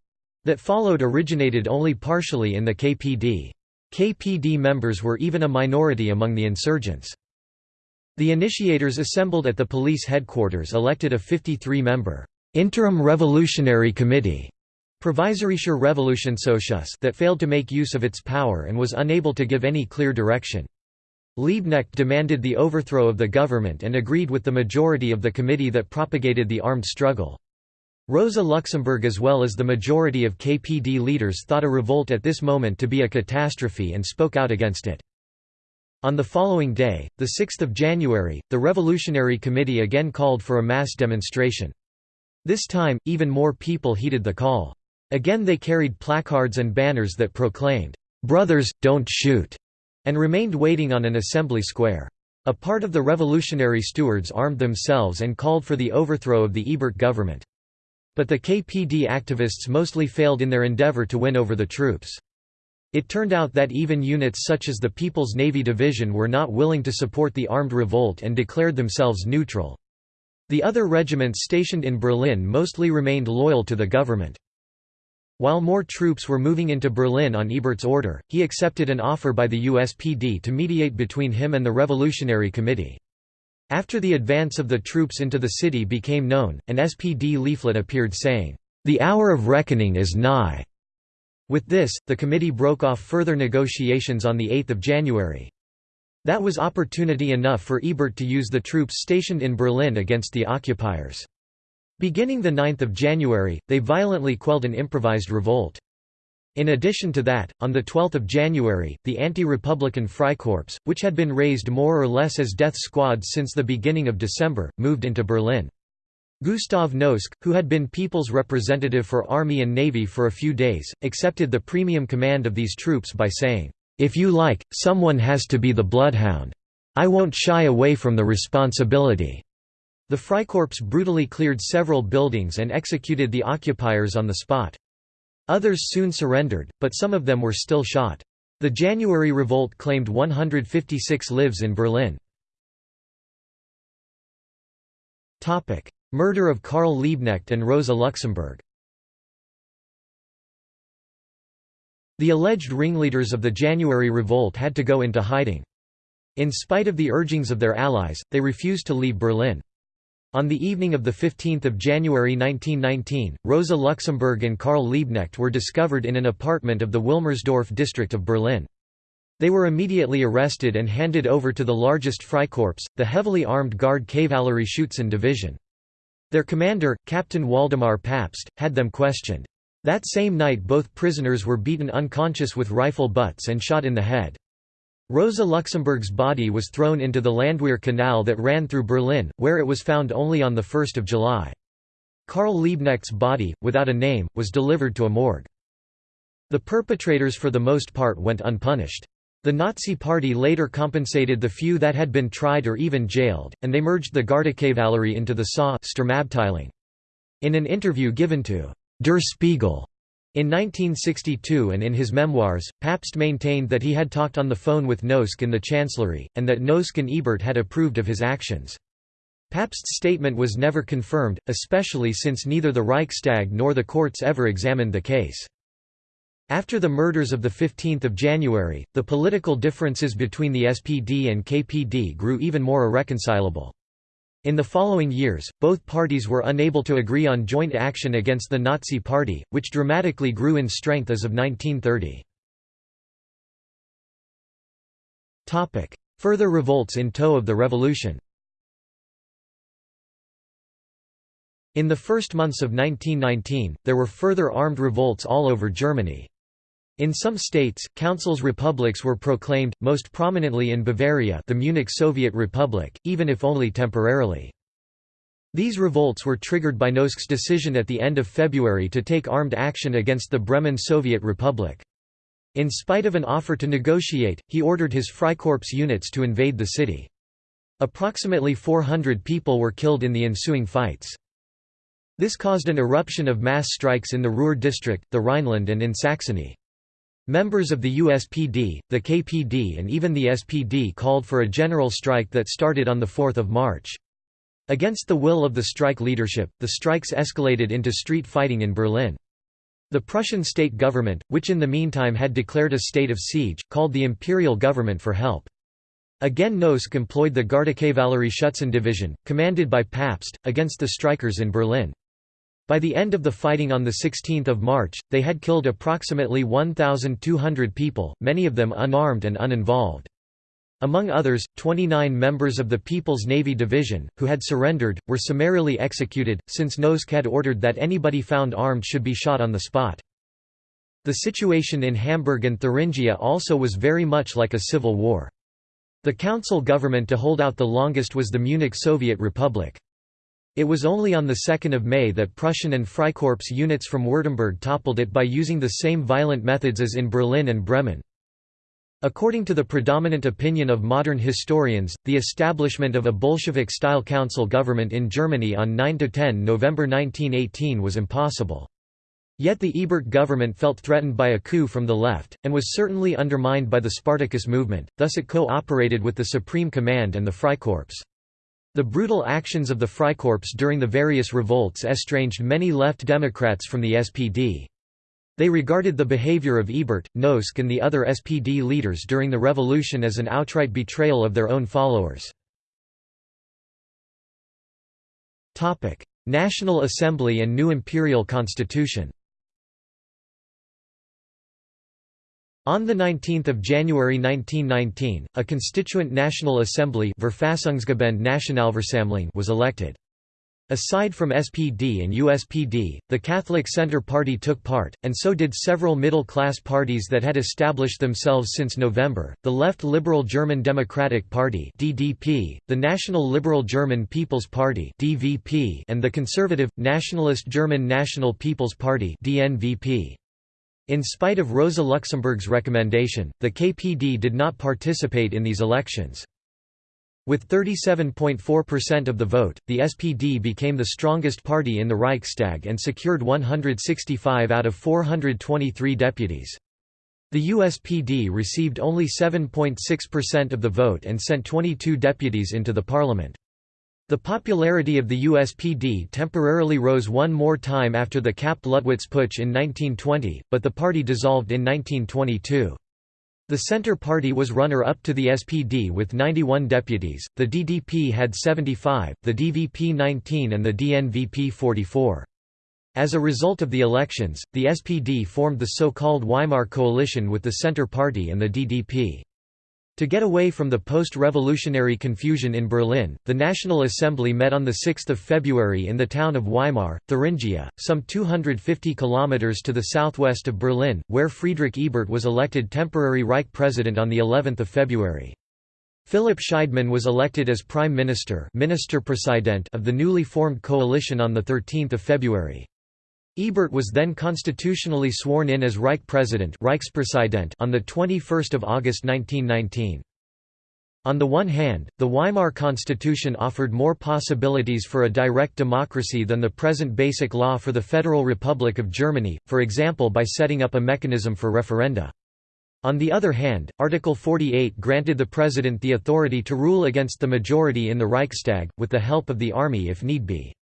that followed originated only partially in the KPD. KPD members were even a minority among the insurgents. The initiators assembled at the police headquarters elected a 53-member interim revolutionary committee Provisorischer that failed to make use of its power and was unable to give any clear direction. Liebknecht demanded the overthrow of the government and agreed with the majority of the committee that propagated the armed struggle. Rosa Luxemburg as well as the majority of KPD leaders thought a revolt at this moment to be a catastrophe and spoke out against it. On the following day, 6 January, the Revolutionary Committee again called for a mass demonstration. This time, even more people heeded the call. Again they carried placards and banners that proclaimed, "'Brothers, don't shoot' and remained waiting on an assembly square. A part of the revolutionary stewards armed themselves and called for the overthrow of the Ebert government. But the KPD activists mostly failed in their endeavor to win over the troops. It turned out that even units such as the People's Navy Division were not willing to support the armed revolt and declared themselves neutral. The other regiments stationed in Berlin mostly remained loyal to the government. While more troops were moving into Berlin on Ebert's order, he accepted an offer by the USPD to mediate between him and the Revolutionary Committee. After the advance of the troops into the city became known, an SPD leaflet appeared saying, "'The hour of reckoning is nigh'". With this, the committee broke off further negotiations on 8 January. That was opportunity enough for Ebert to use the troops stationed in Berlin against the occupiers. Beginning 9 January, they violently quelled an improvised revolt. In addition to that, on 12 January, the anti-republican Freikorps, which had been raised more or less as death squads since the beginning of December, moved into Berlin. Gustav Noske, who had been people's representative for Army and Navy for a few days, accepted the premium command of these troops by saying, "'If you like, someone has to be the bloodhound. I won't shy away from the responsibility.' The Freikorps brutally cleared several buildings and executed the occupiers on the spot. Others soon surrendered, but some of them were still shot. The January revolt claimed 156 lives in Berlin. Murder of Karl Liebknecht and Rosa Luxemburg The alleged ringleaders of the January revolt had to go into hiding. In spite of the urgings of their allies, they refused to leave Berlin. On the evening of 15 January 1919, Rosa Luxemburg and Karl Liebknecht were discovered in an apartment of the Wilmersdorf district of Berlin. They were immediately arrested and handed over to the largest Freikorps, the heavily armed Guard Kavallerie Schutzen Division. Their commander, Captain Waldemar Pabst, had them questioned. That same night both prisoners were beaten unconscious with rifle butts and shot in the head. Rosa Luxemburg's body was thrown into the Landwehr Canal that ran through Berlin, where it was found only on 1 July. Karl Liebknecht's body, without a name, was delivered to a morgue. The perpetrators for the most part went unpunished. The Nazi Party later compensated the few that had been tried or even jailed, and they merged the Gardekavallerie into the SA In an interview given to Der Spiegel in 1962 and in his memoirs, Pabst maintained that he had talked on the phone with Noske in the Chancellery, and that Noske and Ebert had approved of his actions. Pabst's statement was never confirmed, especially since neither the Reichstag nor the courts ever examined the case. After the murders of 15 January, the political differences between the SPD and KPD grew even more irreconcilable. In the following years, both parties were unable to agree on joint action against the Nazi Party, which dramatically grew in strength as of 1930. Further revolts in tow of the revolution In the first months of 1919, there were further armed revolts all over Germany. In some states, councils republics were proclaimed, most prominently in Bavaria the Munich Soviet Republic, even if only temporarily. These revolts were triggered by Noske's decision at the end of February to take armed action against the Bremen Soviet Republic. In spite of an offer to negotiate, he ordered his Freikorps units to invade the city. Approximately 400 people were killed in the ensuing fights. This caused an eruption of mass strikes in the Ruhr district, the Rhineland and in Saxony. Members of the USPD, the KPD and even the SPD called for a general strike that started on 4 March. Against the will of the strike leadership, the strikes escalated into street fighting in Berlin. The Prussian state government, which in the meantime had declared a state of siege, called the imperial government for help. Again Noske employed the Gardekavallerie Schutzen division, commanded by Pabst, against the strikers in Berlin. By the end of the fighting on 16 March, they had killed approximately 1,200 people, many of them unarmed and uninvolved. Among others, 29 members of the People's Navy Division, who had surrendered, were summarily executed, since Noske had ordered that anybody found armed should be shot on the spot. The situation in Hamburg and Thuringia also was very much like a civil war. The council government to hold out the longest was the Munich Soviet Republic. It was only on 2 May that Prussian and Freikorps units from Württemberg toppled it by using the same violent methods as in Berlin and Bremen. According to the predominant opinion of modern historians, the establishment of a Bolshevik-style council government in Germany on 9–10 November 1918 was impossible. Yet the Ebert government felt threatened by a coup from the left, and was certainly undermined by the Spartacus movement, thus it co-operated with the Supreme Command and the Freikorps. The brutal actions of the Freikorps during the various revolts estranged many left Democrats from the SPD. They regarded the behavior of Ebert, Noske and the other SPD leaders during the revolution as an outright betrayal of their own followers. National Assembly and new imperial constitution On 19 January 1919, a constituent National Assembly was elected. Aside from SPD and USPD, the Catholic Centre Party took part, and so did several middle-class parties that had established themselves since November, the Left Liberal German Democratic Party (DDP), the National Liberal German People's Party (DVP), and the conservative, nationalist German National People's Party (DNVP). In spite of Rosa Luxemburg's recommendation, the KPD did not participate in these elections. With 37.4% of the vote, the SPD became the strongest party in the Reichstag and secured 165 out of 423 deputies. The USPD received only 7.6% of the vote and sent 22 deputies into the parliament. The popularity of the USPD temporarily rose one more time after the Kapp-Luttwitz putsch in 1920, but the party dissolved in 1922. The Centre Party was runner-up to the SPD with 91 deputies, the DDP had 75, the DVP 19 and the DNVP 44. As a result of the elections, the SPD formed the so-called Weimar coalition with the Centre Party and the DDP. To get away from the post-revolutionary confusion in Berlin, the National Assembly met on 6 February in the town of Weimar, Thuringia, some 250 kilometers to the southwest of Berlin, where Friedrich Ebert was elected temporary Reich president on the 11th of February. Philipp Scheidemann was elected as prime minister of the newly formed coalition on 13 February. Ebert was then constitutionally sworn in as Reich President on 21 August 1919. On the one hand, the Weimar Constitution offered more possibilities for a direct democracy than the present Basic Law for the Federal Republic of Germany, for example by setting up a mechanism for referenda. On the other hand, Article 48 granted the President the authority to rule against the majority in the Reichstag, with the help of the army if need be.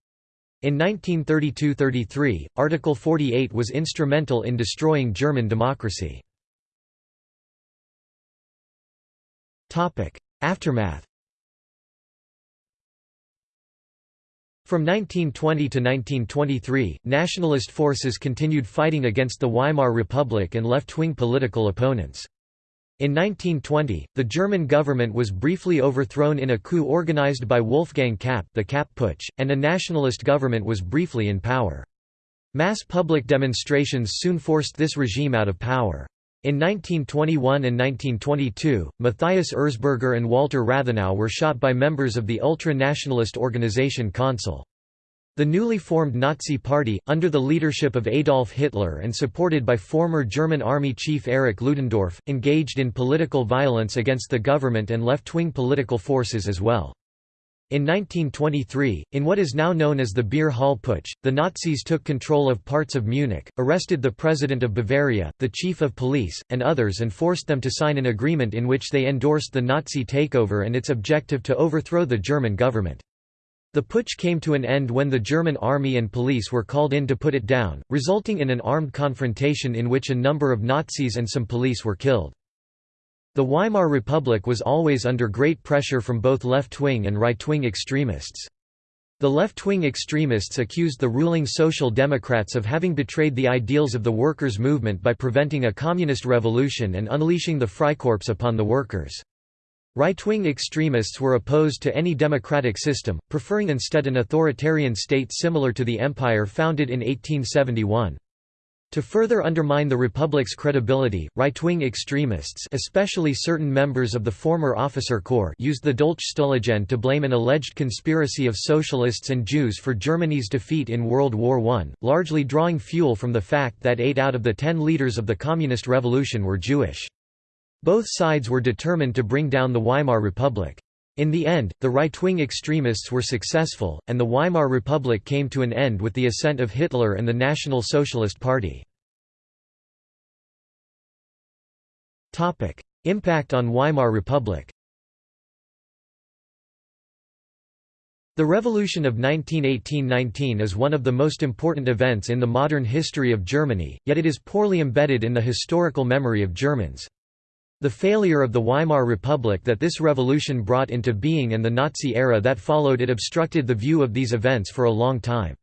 In 1932–33, Article 48 was instrumental in destroying German democracy. Aftermath From 1920 to 1923, nationalist forces continued fighting against the Weimar Republic and left-wing political opponents. In 1920, the German government was briefly overthrown in a coup organized by Wolfgang Kapp the Kapp Putsch, and a nationalist government was briefly in power. Mass public demonstrations soon forced this regime out of power. In 1921 and 1922, Matthias Erzberger and Walter Rathenau were shot by members of the ultra-nationalist organization Consul. The newly formed Nazi Party, under the leadership of Adolf Hitler and supported by former German Army Chief Erich Ludendorff, engaged in political violence against the government and left-wing political forces as well. In 1923, in what is now known as the Beer Hall Putsch, the Nazis took control of parts of Munich, arrested the president of Bavaria, the chief of police, and others and forced them to sign an agreement in which they endorsed the Nazi takeover and its objective to overthrow the German government. The putsch came to an end when the German army and police were called in to put it down, resulting in an armed confrontation in which a number of Nazis and some police were killed. The Weimar Republic was always under great pressure from both left-wing and right-wing extremists. The left-wing extremists accused the ruling Social Democrats of having betrayed the ideals of the workers' movement by preventing a communist revolution and unleashing the Freikorps upon the workers. Right-wing extremists were opposed to any democratic system, preferring instead an authoritarian state similar to the empire founded in 1871. To further undermine the Republic's credibility, right-wing extremists especially certain members of the former officer corps used the Dolchstoßlegende to blame an alleged conspiracy of socialists and Jews for Germany's defeat in World War I, largely drawing fuel from the fact that eight out of the ten leaders of the Communist Revolution were Jewish. Both sides were determined to bring down the Weimar Republic. In the end, the right-wing extremists were successful, and the Weimar Republic came to an end with the ascent of Hitler and the National Socialist Party. Impact on Weimar Republic The Revolution of 1918–19 is one of the most important events in the modern history of Germany, yet it is poorly embedded in the historical memory of Germans. The failure of the Weimar Republic that this revolution brought into being and the Nazi era that followed it obstructed the view of these events for a long time.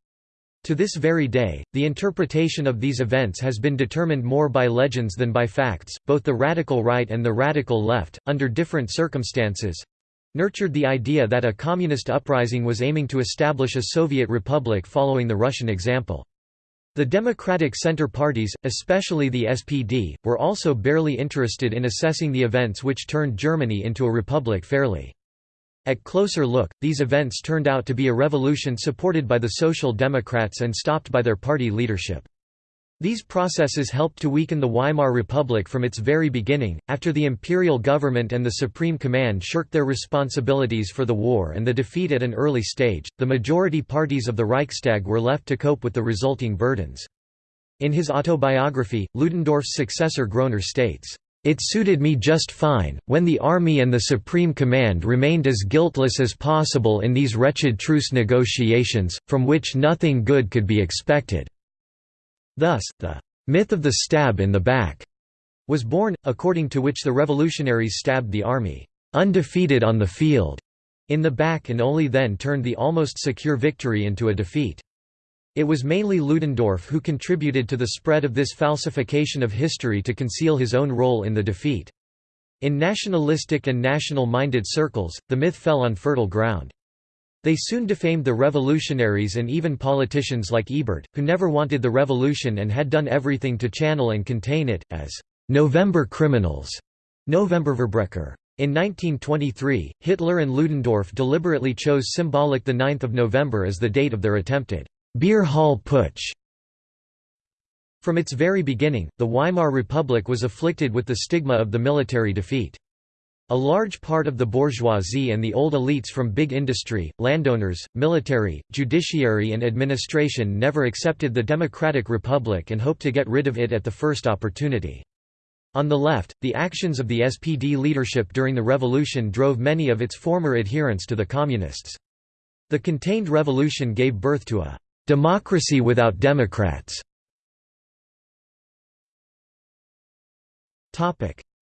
To this very day, the interpretation of these events has been determined more by legends than by facts. Both the radical right and the radical left, under different circumstances, nurtured the idea that a communist uprising was aiming to establish a Soviet republic following the Russian example. The Democratic Center parties, especially the SPD, were also barely interested in assessing the events which turned Germany into a republic fairly. At closer look, these events turned out to be a revolution supported by the Social Democrats and stopped by their party leadership. These processes helped to weaken the Weimar Republic from its very beginning, after the imperial government and the Supreme Command shirked their responsibilities for the war and the defeat at an early stage, the majority parties of the Reichstag were left to cope with the resulting burdens. In his autobiography, Ludendorff's successor Groener states, "...it suited me just fine, when the army and the Supreme Command remained as guiltless as possible in these wretched truce negotiations, from which nothing good could be expected." Thus, the myth of the stab in the back was born, according to which the revolutionaries stabbed the army undefeated on the field in the back and only then turned the almost secure victory into a defeat. It was mainly Ludendorff who contributed to the spread of this falsification of history to conceal his own role in the defeat. In nationalistic and national-minded circles, the myth fell on fertile ground. They soon defamed the revolutionaries and even politicians like Ebert, who never wanted the revolution and had done everything to channel and contain it, as «November criminals» November Novemberverbrecher. In 1923, Hitler and Ludendorff deliberately chose symbolic 9 November as the date of their attempted «beer hall putsch». From its very beginning, the Weimar Republic was afflicted with the stigma of the military defeat. A large part of the bourgeoisie and the old elites from big industry, landowners, military, judiciary and administration never accepted the democratic republic and hoped to get rid of it at the first opportunity. On the left, the actions of the SPD leadership during the revolution drove many of its former adherents to the communists. The contained revolution gave birth to a «democracy without democrats».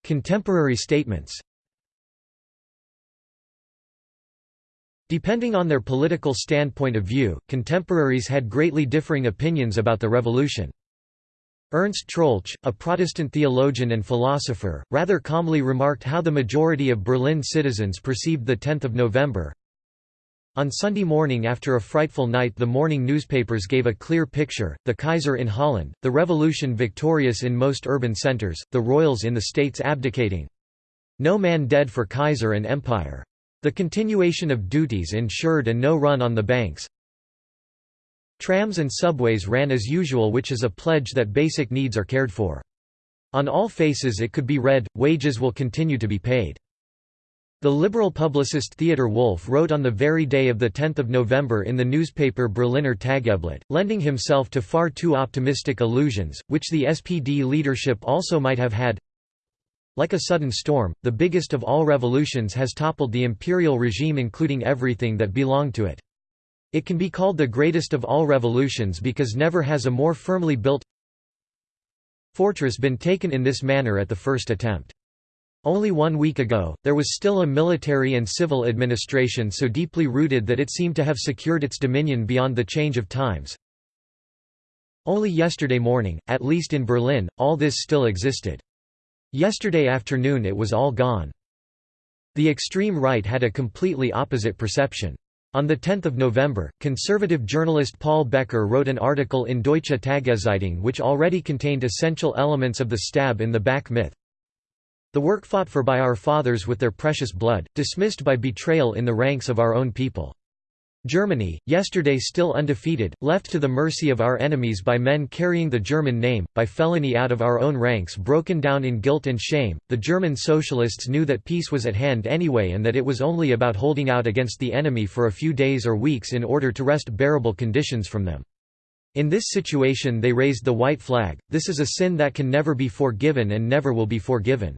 Contemporary statements Depending on their political standpoint of view, contemporaries had greatly differing opinions about the revolution. Ernst Troeltsch, a Protestant theologian and philosopher, rather calmly remarked how the majority of Berlin citizens perceived the 10th of November. On Sunday morning after a frightful night the morning newspapers gave a clear picture, the Kaiser in Holland, the revolution victorious in most urban centers, the royals in the states abdicating. No man dead for Kaiser and empire. The continuation of duties ensured and no run on the banks. Trams and subways ran as usual which is a pledge that basic needs are cared for. On all faces it could be read, wages will continue to be paid. The liberal publicist Theodor Wolff wrote on the very day of 10 November in the newspaper Berliner Tageblatt, lending himself to far too optimistic illusions, which the SPD leadership also might have had, like a sudden storm, the biggest of all revolutions has toppled the imperial regime including everything that belonged to it. It can be called the greatest of all revolutions because never has a more firmly built fortress been taken in this manner at the first attempt. Only one week ago, there was still a military and civil administration so deeply rooted that it seemed to have secured its dominion beyond the change of times. Only yesterday morning, at least in Berlin, all this still existed. Yesterday afternoon it was all gone. The extreme right had a completely opposite perception. On 10 November, conservative journalist Paul Baecker wrote an article in Deutsche Tageszeitung which already contained essential elements of the stab in the back myth. The work fought for by our fathers with their precious blood, dismissed by betrayal in the ranks of our own people. Germany, yesterday still undefeated, left to the mercy of our enemies by men carrying the German name, by felony out of our own ranks broken down in guilt and shame. The German socialists knew that peace was at hand anyway and that it was only about holding out against the enemy for a few days or weeks in order to wrest bearable conditions from them. In this situation they raised the white flag, this is a sin that can never be forgiven and never will be forgiven.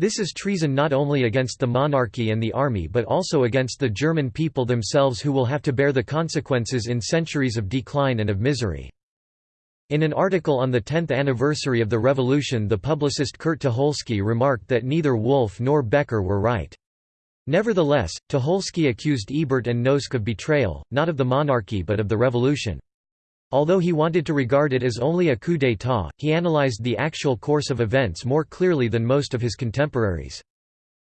This is treason not only against the monarchy and the army but also against the German people themselves who will have to bear the consequences in centuries of decline and of misery. In an article on the 10th anniversary of the revolution the publicist Kurt Tucholsky remarked that neither Wolff nor Baecker were right. Nevertheless, Tucholsky accused Ebert and Noske of betrayal, not of the monarchy but of the revolution. Although he wanted to regard it as only a coup d'état, he analyzed the actual course of events more clearly than most of his contemporaries.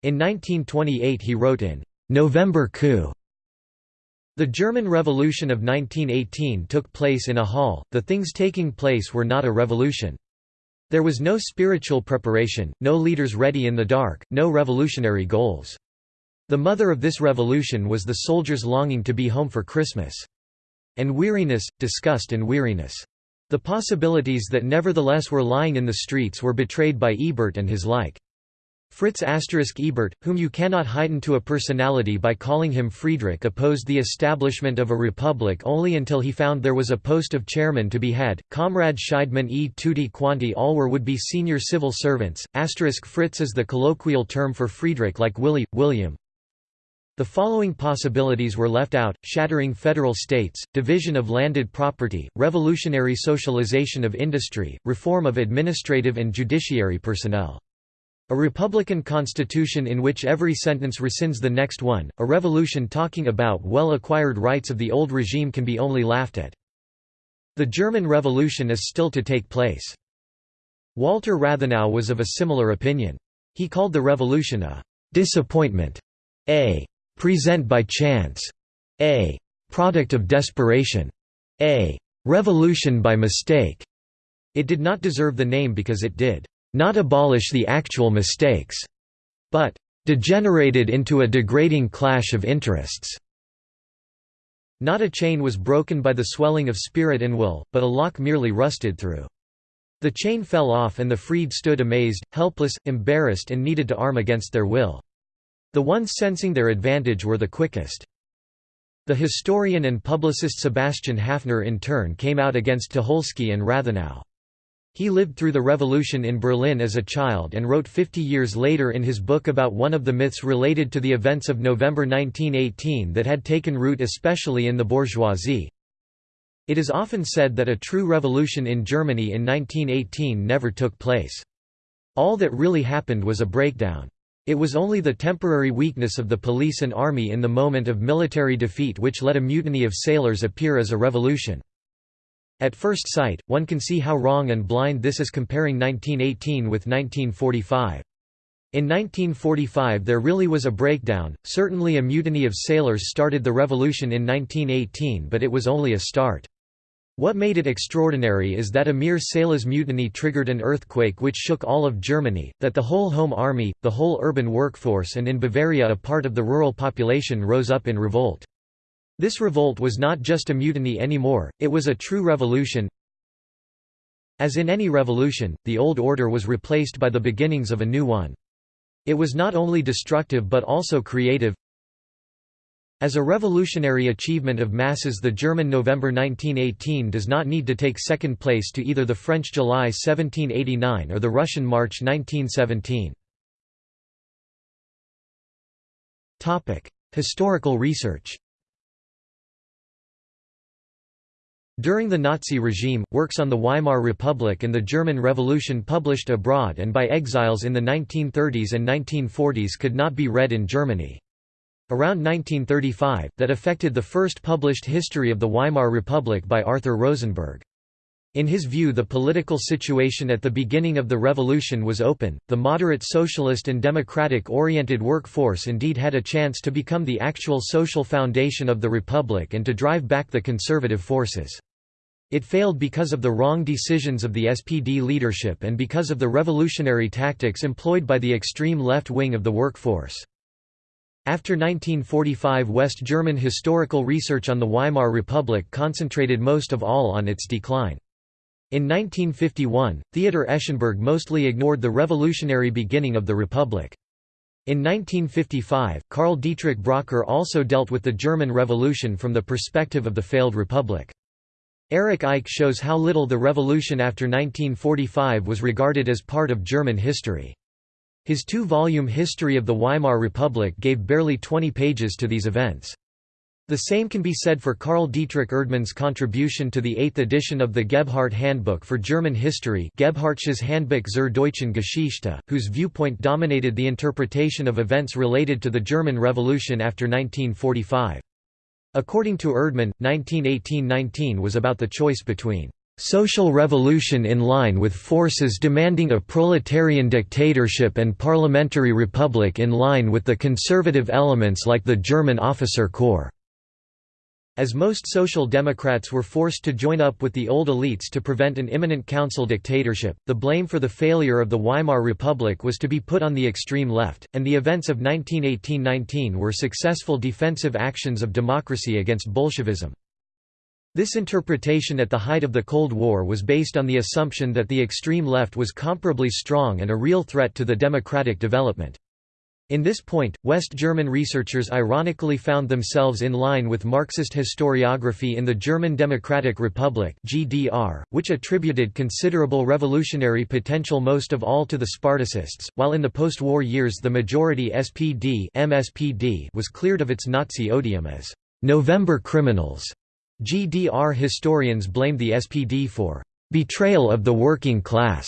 In 1928 he wrote in November Coup the German Revolution of 1918 took place in a hall, the things taking place were not a revolution. There was no spiritual preparation, no leaders ready in the dark, no revolutionary goals. The mother of this revolution was the soldiers' longing to be home for Christmas. And weariness, disgust and weariness. The possibilities that nevertheless were lying in the streets were betrayed by Ebert and his like. Fritz asterisk Ebert, whom you cannot heighten to a personality by calling him Friedrich opposed the establishment of a republic only until he found there was a post of chairman to be had. Comrade Scheidemann e tutti quanti all were would be senior civil servants. Asterisk Fritz is the colloquial term for Friedrich like Willie, William. The following possibilities were left out, shattering federal states, division of landed property, revolutionary socialization of industry, reform of administrative and judiciary personnel. A republican constitution in which every sentence rescinds the next one, a revolution talking about well-acquired rights of the old regime can be only laughed at. The German Revolution is still to take place. Walter Rathenau was of a similar opinion. He called the revolution a «disappointment», a «present by chance», a «product of desperation», a «revolution by mistake». It did not deserve the name because it did not abolish the actual mistakes, but degenerated into a degrading clash of interests. Not a chain was broken by the swelling of spirit and will, but a lock merely rusted through. The chain fell off and the freed stood amazed, helpless, embarrassed and needed to arm against their will. The ones sensing their advantage were the quickest. The historian and publicist Sebastian Haffner in turn came out against Tucholsky and Rathenau. He lived through the revolution in Berlin as a child and wrote 50 years later in his book about one of the myths related to the events of November 1918 that had taken root especially in the bourgeoisie. It is often said that a true revolution in Germany in 1918 never took place. All that really happened was a breakdown. It was only the temporary weakness of the police and army in the moment of military defeat which let a mutiny of sailors appear as a revolution. At first sight, one can see how wrong and blind this is comparing 1918 with 1945. In 1945 there really was a breakdown, certainly a mutiny of sailors started the revolution in 1918 but it was only a start. What made it extraordinary is that a mere sailors' mutiny triggered an earthquake which shook all of Germany, that the whole home army, the whole urban workforce and in Bavaria a part of the rural population rose up in revolt. This revolt was not just a mutiny anymore, it was a true revolution. As in any revolution, the old order was replaced by the beginnings of a new one. It was not only destructive but also creative. As a revolutionary achievement of masses the German November 1918 does not need to take second place to either the French July 1789 or the Russian March 1917. Historical research During the Nazi regime, works on the Weimar Republic and the German Revolution published abroad and by exiles in the 1930s and 1940s could not be read in Germany. Around 1935, that affected the first published history of the Weimar Republic by Arthur Rosenberg. In his view the political situation at the beginning of the revolution was open, the moderate socialist and democratic-oriented workforce indeed had a chance to become the actual social foundation of the republic and to drive back the conservative forces. It failed because of the wrong decisions of the SPD leadership and because of the revolutionary tactics employed by the extreme left wing of the workforce. After 1945 West German historical research on the Weimar Republic concentrated most of all on its decline. In 1951, Theodor Eschenburg mostly ignored the revolutionary beginning of the Republic. In 1955, Karl Dietrich Bracher also dealt with the German Revolution from the perspective of the failed Republic. Erich Eyck shows how little the revolution after 1945 was regarded as part of German history. His two-volume History of the Weimar Republic gave barely 20 pages to these events. The same can be said for Karl Dietrich Erdmann's contribution to the eighth edition of the Gebhardt Handbook for German History Gebhardtsches Handbuch zur deutschen Geschichte, whose viewpoint dominated the interpretation of events related to the German Revolution after 1945. According to Erdmann, 1918–19 was about the choice between social revolution in line with forces demanding a proletarian dictatorship and parliamentary republic in line with the conservative elements like the German officer corps. As most Social Democrats were forced to join up with the old elites to prevent an imminent council dictatorship, the blame for the failure of the Weimar Republic was to be put on the extreme left, and the events of 1918–19 were successful defensive actions of democracy against Bolshevism. This interpretation at the height of the Cold War was based on the assumption that the extreme left was comparably strong and a real threat to the democratic development. In this point, West German researchers ironically found themselves in line with Marxist historiography in the German Democratic Republic (GDR), which attributed considerable revolutionary potential most of all to the Spartacists, while in the post-war years the majority SPD (MSPD) was cleared of its Nazi odium as November criminals. GDR historians blamed the SPD for betrayal of the working class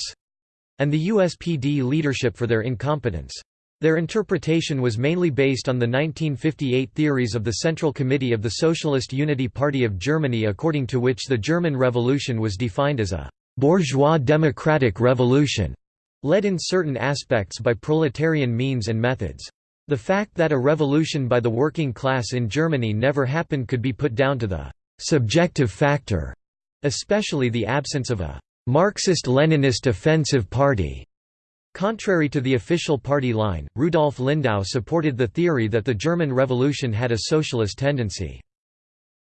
and the USPD leadership for their incompetence. Their interpretation was mainly based on the 1958 theories of the Central Committee of the Socialist Unity Party of Germany according to which the German Revolution was defined as a «bourgeois democratic revolution», led in certain aspects by proletarian means and methods. The fact that a revolution by the working class in Germany never happened could be put down to the «subjective factor», especially the absence of a «Marxist-Leninist offensive party» Contrary to the official party line, Rudolf Lindau supported the theory that the German Revolution had a socialist tendency.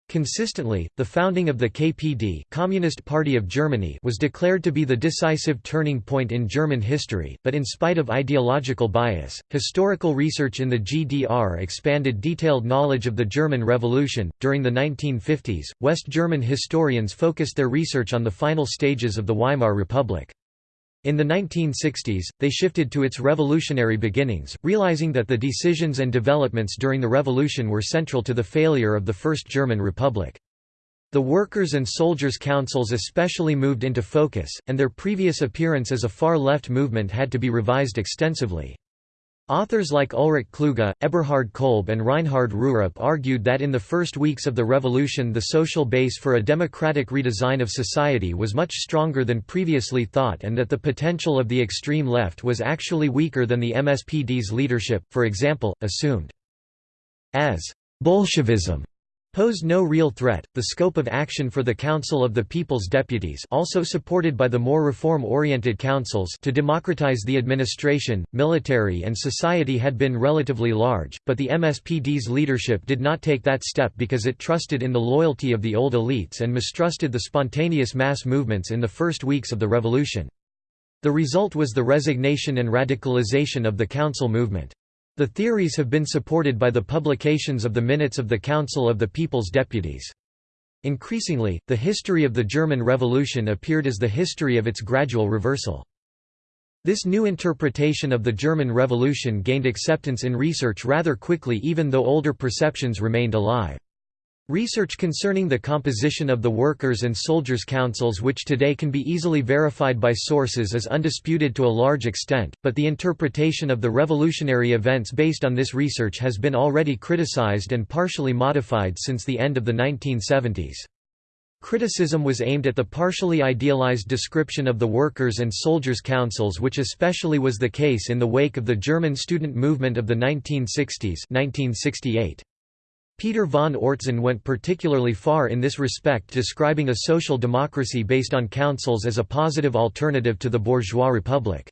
Consistently, the founding of the KPD Communist Party of Germany was declared to be the decisive turning point in German history, but in spite of ideological bias, historical research in the GDR expanded detailed knowledge of the German Revolution. During the 1950s, West German historians focused their research on the final stages of the Weimar Republic. In the 1960s, they shifted to its revolutionary beginnings, realizing that the decisions and developments during the revolution were central to the failure of the First German Republic. The Workers' and Soldiers' Councils especially moved into focus, and their previous appearance as a far-left movement had to be revised extensively. Authors like Ulrich Kluge, Eberhard Kolb and Reinhard Rurup argued that in the first weeks of the revolution the social base for a democratic redesign of society was much stronger than previously thought and that the potential of the extreme left was actually weaker than the MSPD's leadership, for example, assumed. As Bolshevism posed no real threat. The scope of action for the Council of the People's Deputies, also supported by the more reform-oriented councils, to democratize the administration, military and society had been relatively large, but the MSPD's leadership did not take that step because it trusted in the loyalty of the old elites and mistrusted the spontaneous mass movements in the first weeks of the revolution. The result was the resignation and radicalization of the council movement. The theories have been supported by the publications of the Minutes of the Council of the People's Deputies. Increasingly, the history of the German Revolution appeared as the history of its gradual reversal. This new interpretation of the German Revolution gained acceptance in research rather quickly even though older perceptions remained alive. Research concerning the composition of the workers' and soldiers' councils which today can be easily verified by sources is undisputed to a large extent, but the interpretation of the revolutionary events based on this research has been already criticized and partially modified since the end of the 1970s. Criticism was aimed at the partially idealized description of the workers' and soldiers' councils which especially was the case in the wake of the German student movement of the 1960s 1968. Peter von Oertzen went particularly far in this respect describing a social democracy based on councils as a positive alternative to the bourgeois republic.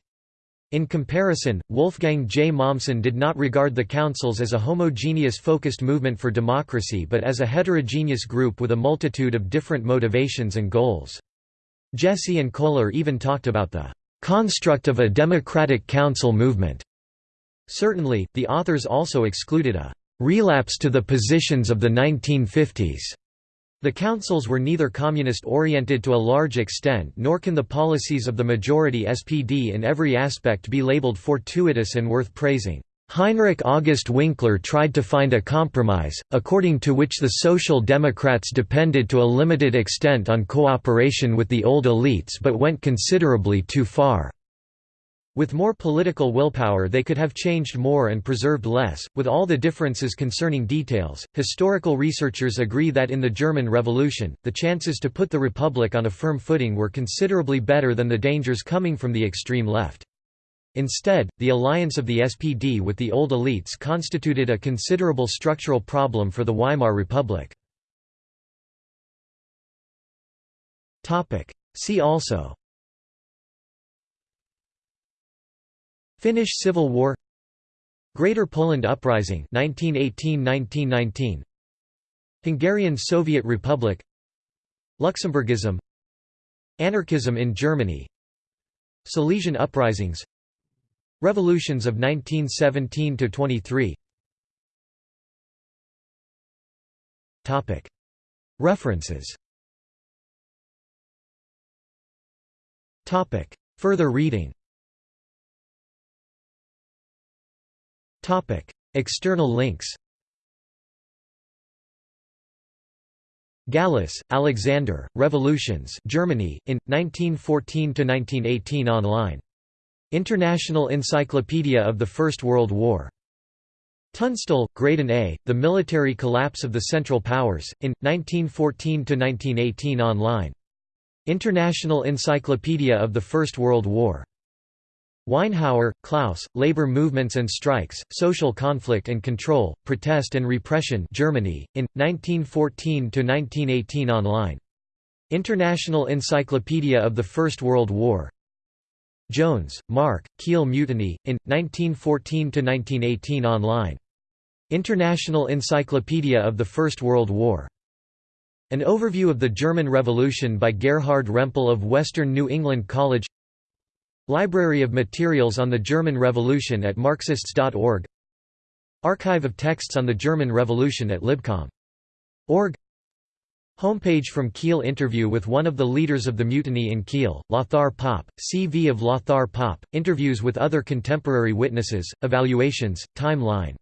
In comparison, Wolfgang J. Mommsen did not regard the councils as a homogeneous focused movement for democracy but as a heterogeneous group with a multitude of different motivations and goals. Jesse and Kohler even talked about the construct of a democratic council movement. Certainly, the authors also excluded a relapse to the positions of the 1950s. The councils were neither communist-oriented to a large extent nor can the policies of the majority SPD in every aspect be labeled fortuitous and worth praising. Heinrich August Winkler tried to find a compromise, according to which the Social Democrats depended to a limited extent on cooperation with the old elites but went considerably too far. With more political willpower they could have changed more and preserved less, with all the differences concerning details. Historical researchers agree that in the German Revolution, the chances to put the Republic on a firm footing were considerably better than the dangers coming from the extreme left. Instead, the alliance of the SPD with the old elites constituted a considerable structural problem for the Weimar Republic. See also Finnish Civil War Greater Poland Uprising 1918–1919 Hungarian Soviet Republic Luxembourgism Anarchism in Germany Silesian uprisings Revolutions of 1917–23 References Further reading External links Gallus, Alexander, Revolutions Germany, in, 1914–1918 online. International Encyclopedia of the First World War. Tunstall, Graydon A., The Military Collapse of the Central Powers, in, 1914–1918 online. International Encyclopedia of the First World War. Weinhauer, Klaus, Labor Movements and Strikes, Social Conflict and Control, Protest and Repression Germany, in, 1914–1918 online. International Encyclopedia of the First World War. Jones, Mark, Kiel Mutiny, in, 1914–1918 online. International Encyclopedia of the First World War. An overview of the German Revolution by Gerhard Rempel of Western New England College Library of Materials on the German Revolution at Marxists.org Archive of texts on the German Revolution at Libcom.org Homepage from Kiel Interview with one of the leaders of the mutiny in Kiel, Lothar Popp, CV of Lothar Popp, interviews with other contemporary witnesses, evaluations, timeline